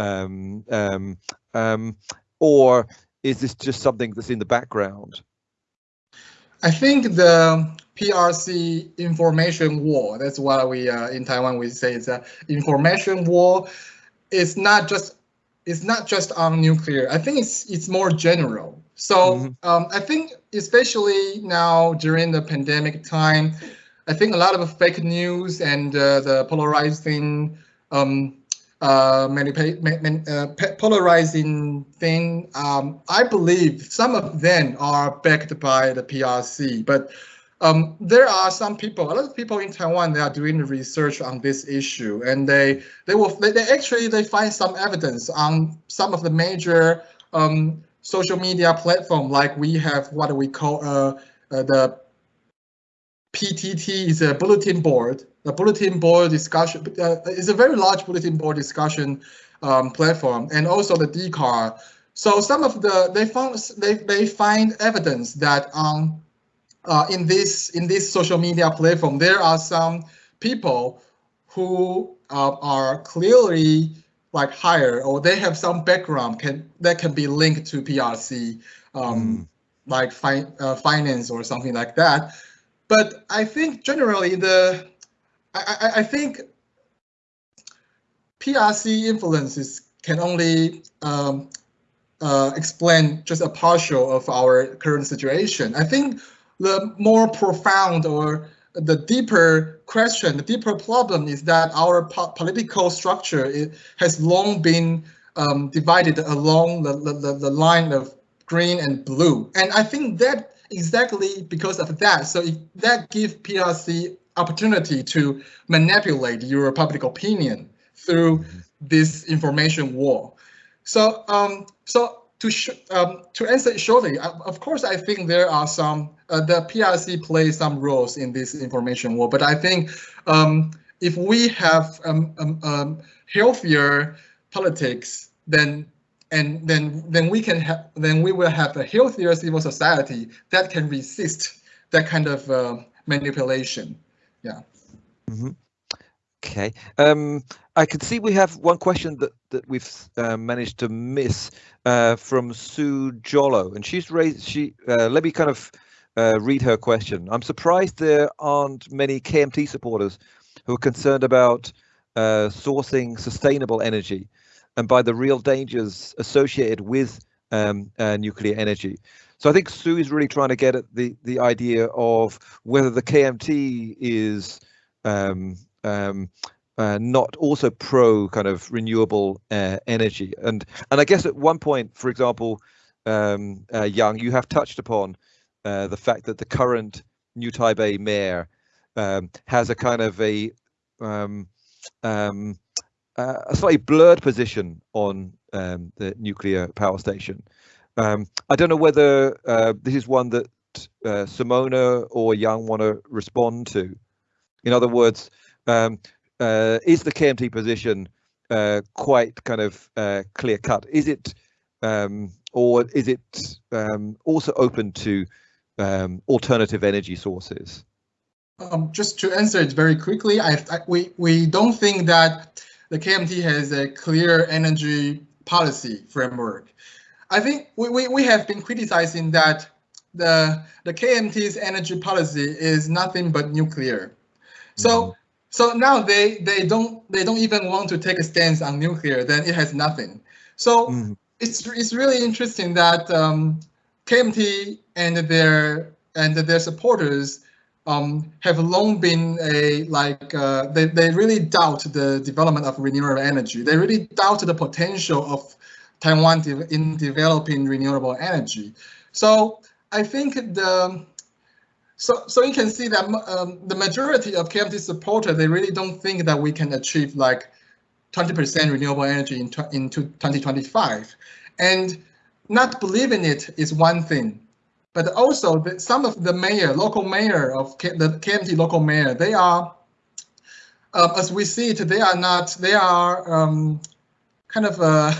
Um, um, um, or is this just something that's in the background? I think the PRC information war, that's what we uh, in Taiwan we say it's a information war it's not just it's not just on nuclear. I think it's it's more general. So mm -hmm. um, I think especially now during the pandemic time, I think a lot of fake news and uh, the polarizing um, uh, uh, polarizing thing. Um, I believe some of them are backed by the PRC, but um, there are some people, a lot of people in Taiwan, they are doing research on this issue, and they they will they, they actually they find some evidence on some of the major um, social media platform, like we have what we call uh, uh, the PTT is a bulletin board. The bulletin board discussion uh, is a very large bulletin board discussion um, platform, and also the Dcard. So some of the they found they they find evidence that on uh, in this in this social media platform, there are some people who uh, are clearly like higher or they have some background can that can be linked to PRC, um, mm. like fi uh, finance or something like that. But I think generally the I, I, I think PRC influences can only um, uh, explain just a partial of our current situation. I think the more profound or the deeper question, the deeper problem is that our po political structure has long been um, divided along the, the, the line of green and blue. And I think that exactly because of that, so it, that gives PRC opportunity to manipulate your public opinion through this information war. So, um, so to um, to answer shortly, uh, of course, I think there are some uh, the PRC plays some roles in this information war, but I think um, if we have um, um, um, healthier politics, then and then then we can have then we will have a healthier civil society that can resist that kind of uh, manipulation. Yeah. Mm -hmm. Okay. Um, I can see we have one question that that we've uh, managed to miss uh, from Sue Jollo, and she's raised. She uh, let me kind of uh, read her question. I'm surprised there aren't many KMT supporters who are concerned about uh, sourcing sustainable energy and by the real dangers associated with um, uh, nuclear energy. So I think Sue is really trying to get at the the idea of whether the KMT is um, um, uh, not also pro kind of renewable uh, energy. And and I guess at one point, for example, um, uh, you have touched upon uh, the fact that the current New Taipei mayor um, has a kind of a um, a slightly blurred position on um, the nuclear power station. Um, I don't know whether uh, this is one that uh, Simona or Yang want to respond to. In other words, um, uh, is the KMT position uh, quite kind of uh, clear cut? Is it um, or is it um, also open to um, alternative energy sources? Um, just to answer it very quickly, I, I, we, we don't think that the KMT has a clear energy policy framework. I think we, we, we have been criticizing that the, the KMT's energy policy is nothing but nuclear. So mm -hmm. so now they they don't they don't even want to take a stance on nuclear, then it has nothing. So mm -hmm. it's it's really interesting that um, KMT and their and their supporters um, have long been a like uh, they they really doubt the development of renewable energy. They really doubt the potential of Taiwan de in developing renewable energy. So I think the so so you can see that um, the majority of KMT supporters they really don't think that we can achieve like 20% renewable energy in in 2025, and not believing it is one thing but also the, some of the mayor, local mayor of K, the KMT local mayor, they are, uh, as we see it, they are not, they are um, kind of uh,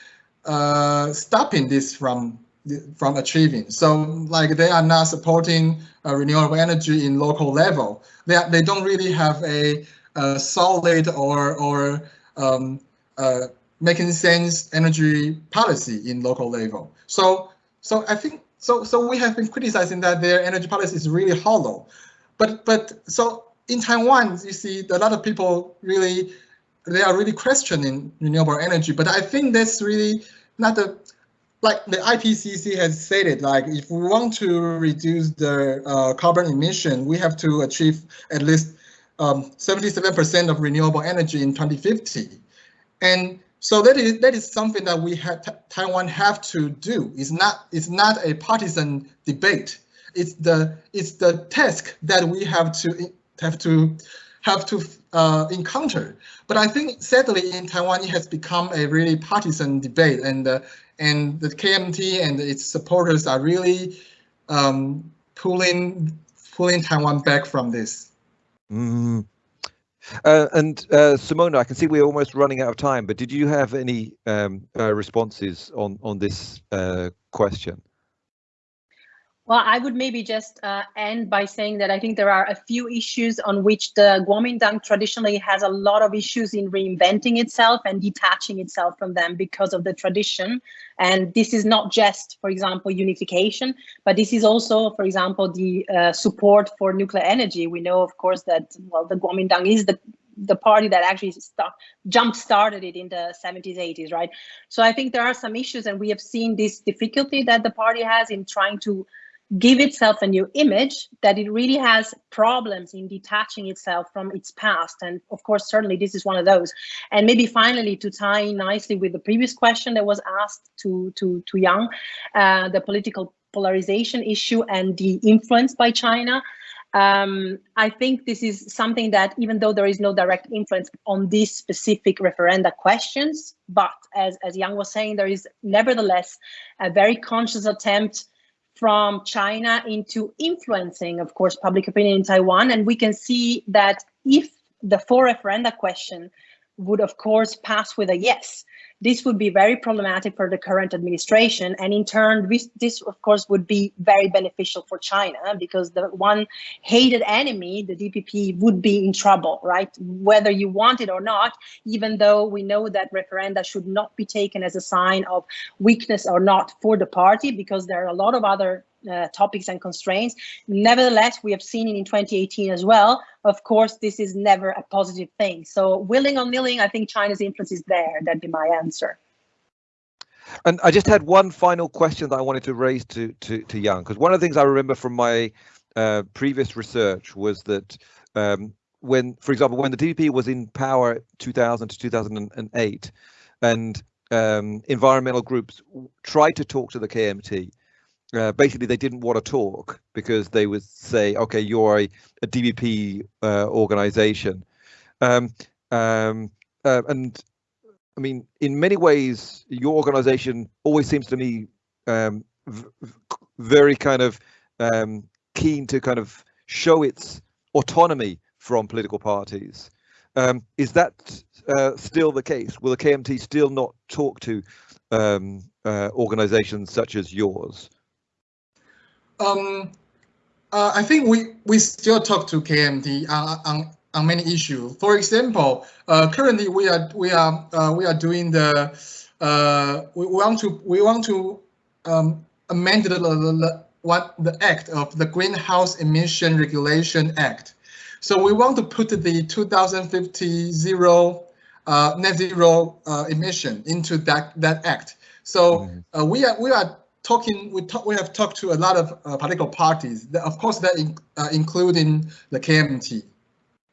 *laughs* uh, stopping this from from achieving. So like they are not supporting uh, renewable energy in local level. They are, they don't really have a, a solid or or um, uh, making sense energy policy in local level. So so I think so, so we have been criticizing that their energy policy is really hollow. But, but so in Taiwan, you see a lot of people really, they are really questioning renewable energy. But I think that's really not the, like the IPCC has stated, like if we want to reduce the uh, carbon emission, we have to achieve at least 77% um, of renewable energy in 2050. And so that is that is something that we have Taiwan have to do. It's not it's not a partisan debate. It's the it's the task that we have to have to have to uh, encounter. But I think sadly in Taiwan it has become a really partisan debate, and uh, and the KMT and its supporters are really um, pulling pulling Taiwan back from this. Mm. Uh, and uh, Simona, I can see we're almost running out of time, but did you have any um, uh, responses on on this uh, question? Well, I would maybe just uh, end by saying that I think there are a few issues on which the Kuomintang traditionally has a lot of issues in reinventing itself and detaching itself from them because of the tradition. And this is not just, for example, unification, but this is also, for example, the uh, support for nuclear energy. We know, of course, that, well, the Kuomintang is the the party that actually start, jump started it in the 70s 80s right so i think there are some issues and we have seen this difficulty that the party has in trying to give itself a new image that it really has problems in detaching itself from its past. And of course certainly this is one of those. And maybe finally to tie nicely with the previous question that was asked to to to Yang uh, the political polarization issue and the influence by China um, I think this is something that even though there is no direct influence on these specific referenda questions, but as, as Yang was saying, there is nevertheless a very conscious attempt from China into influencing, of course, public opinion in Taiwan. And we can see that if the four referenda question would, of course, pass with a yes, this would be very problematic for the current administration. And in turn, this, of course, would be very beneficial for China because the one hated enemy, the DPP, would be in trouble, right? Whether you want it or not, even though we know that referenda should not be taken as a sign of weakness or not for the party, because there are a lot of other uh, topics and constraints. Nevertheless, we have seen it in 2018 as well. Of course, this is never a positive thing. So willing or nilling, I think China's influence is there. That'd be my answer. And I just had one final question that I wanted to raise to to, to Yang, because one of the things I remember from my uh, previous research was that um, when, for example, when the DPP was in power 2000 to 2008, and um, environmental groups tried to talk to the KMT, uh, basically they didn't want to talk because they would say, okay, you're a, a DPP uh, organization. Um, um, uh, and I mean, in many ways, your organization always seems to me um, very kind of um, keen to kind of show its autonomy from political parties. Um, is that uh, still the case? Will the KMT still not talk to um, uh, organizations such as yours? Um, uh, I think we, we still talk to KMT on, on, on many issues. For example, uh, currently we are we are uh, we are doing the uh, we want to we want to um, amend the, the, what the act of the Greenhouse Emission Regulation Act. So we want to put the 2050 zero uh, net zero uh, emission into that that act. So mm-hmm. uh, we are we are talking. We talk. We have talked to a lot of uh, political parties. Of course, that in, uh, including the KMT,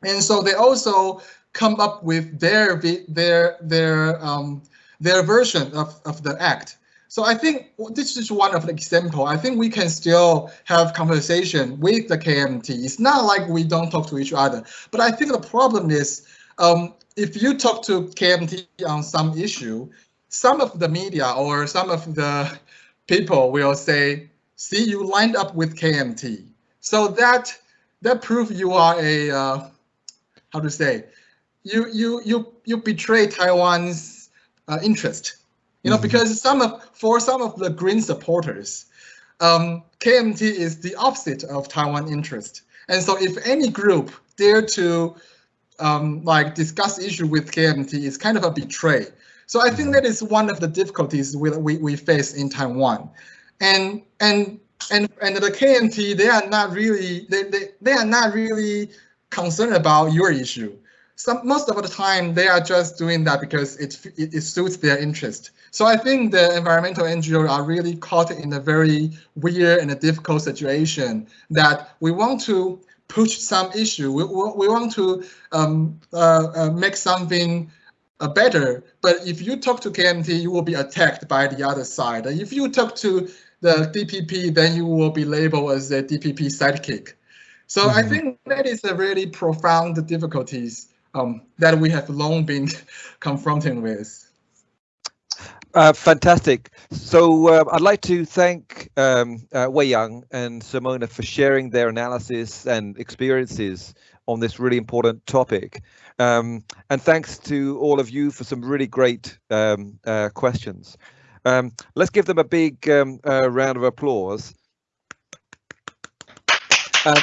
and so they also come up with their their their um, their version of, of the act. So I think this is one of the example. I think we can still have conversation with the KMT. It's not like we don't talk to each other, but I think the problem is um, if you talk to KMT on some issue, some of the media or some of the people will say, see, you lined up with KMT. So that that proves you are a, uh, how to say, you you you you betray Taiwan's uh, interest. You know, mm -hmm. because some of for some of the Green supporters, um, KMT is the opposite of Taiwan interest. And so if any group dare to um, like discuss issue with KMT, it's kind of a betray. So I think that is one of the difficulties we, we, we face in Taiwan. And and and and the KMT, they are not really they, they, they are not really concerned about your issue. Some most of the time they are just doing that because it, it, it suits their interest. So I think the environmental NGO are really caught in a very weird and a difficult situation that we want to push some issue. We, we want to um, uh, uh, make something uh, better. But if you talk to KMT, you will be attacked by the other side. If you talk to the DPP, then you will be labeled as a DPP sidekick. So mm -hmm. I mm-hmm. think that is a really profound difficulties um, that we have long been *laughs* confronting with. Uh, fantastic. So uh, I'd like to thank um, uh, Wei Yang and Simona for sharing their analysis and experiences on this really important topic. Um, and thanks to all of you for some really great um, uh, questions. Um, let's give them a big um, uh, round of applause. Uh,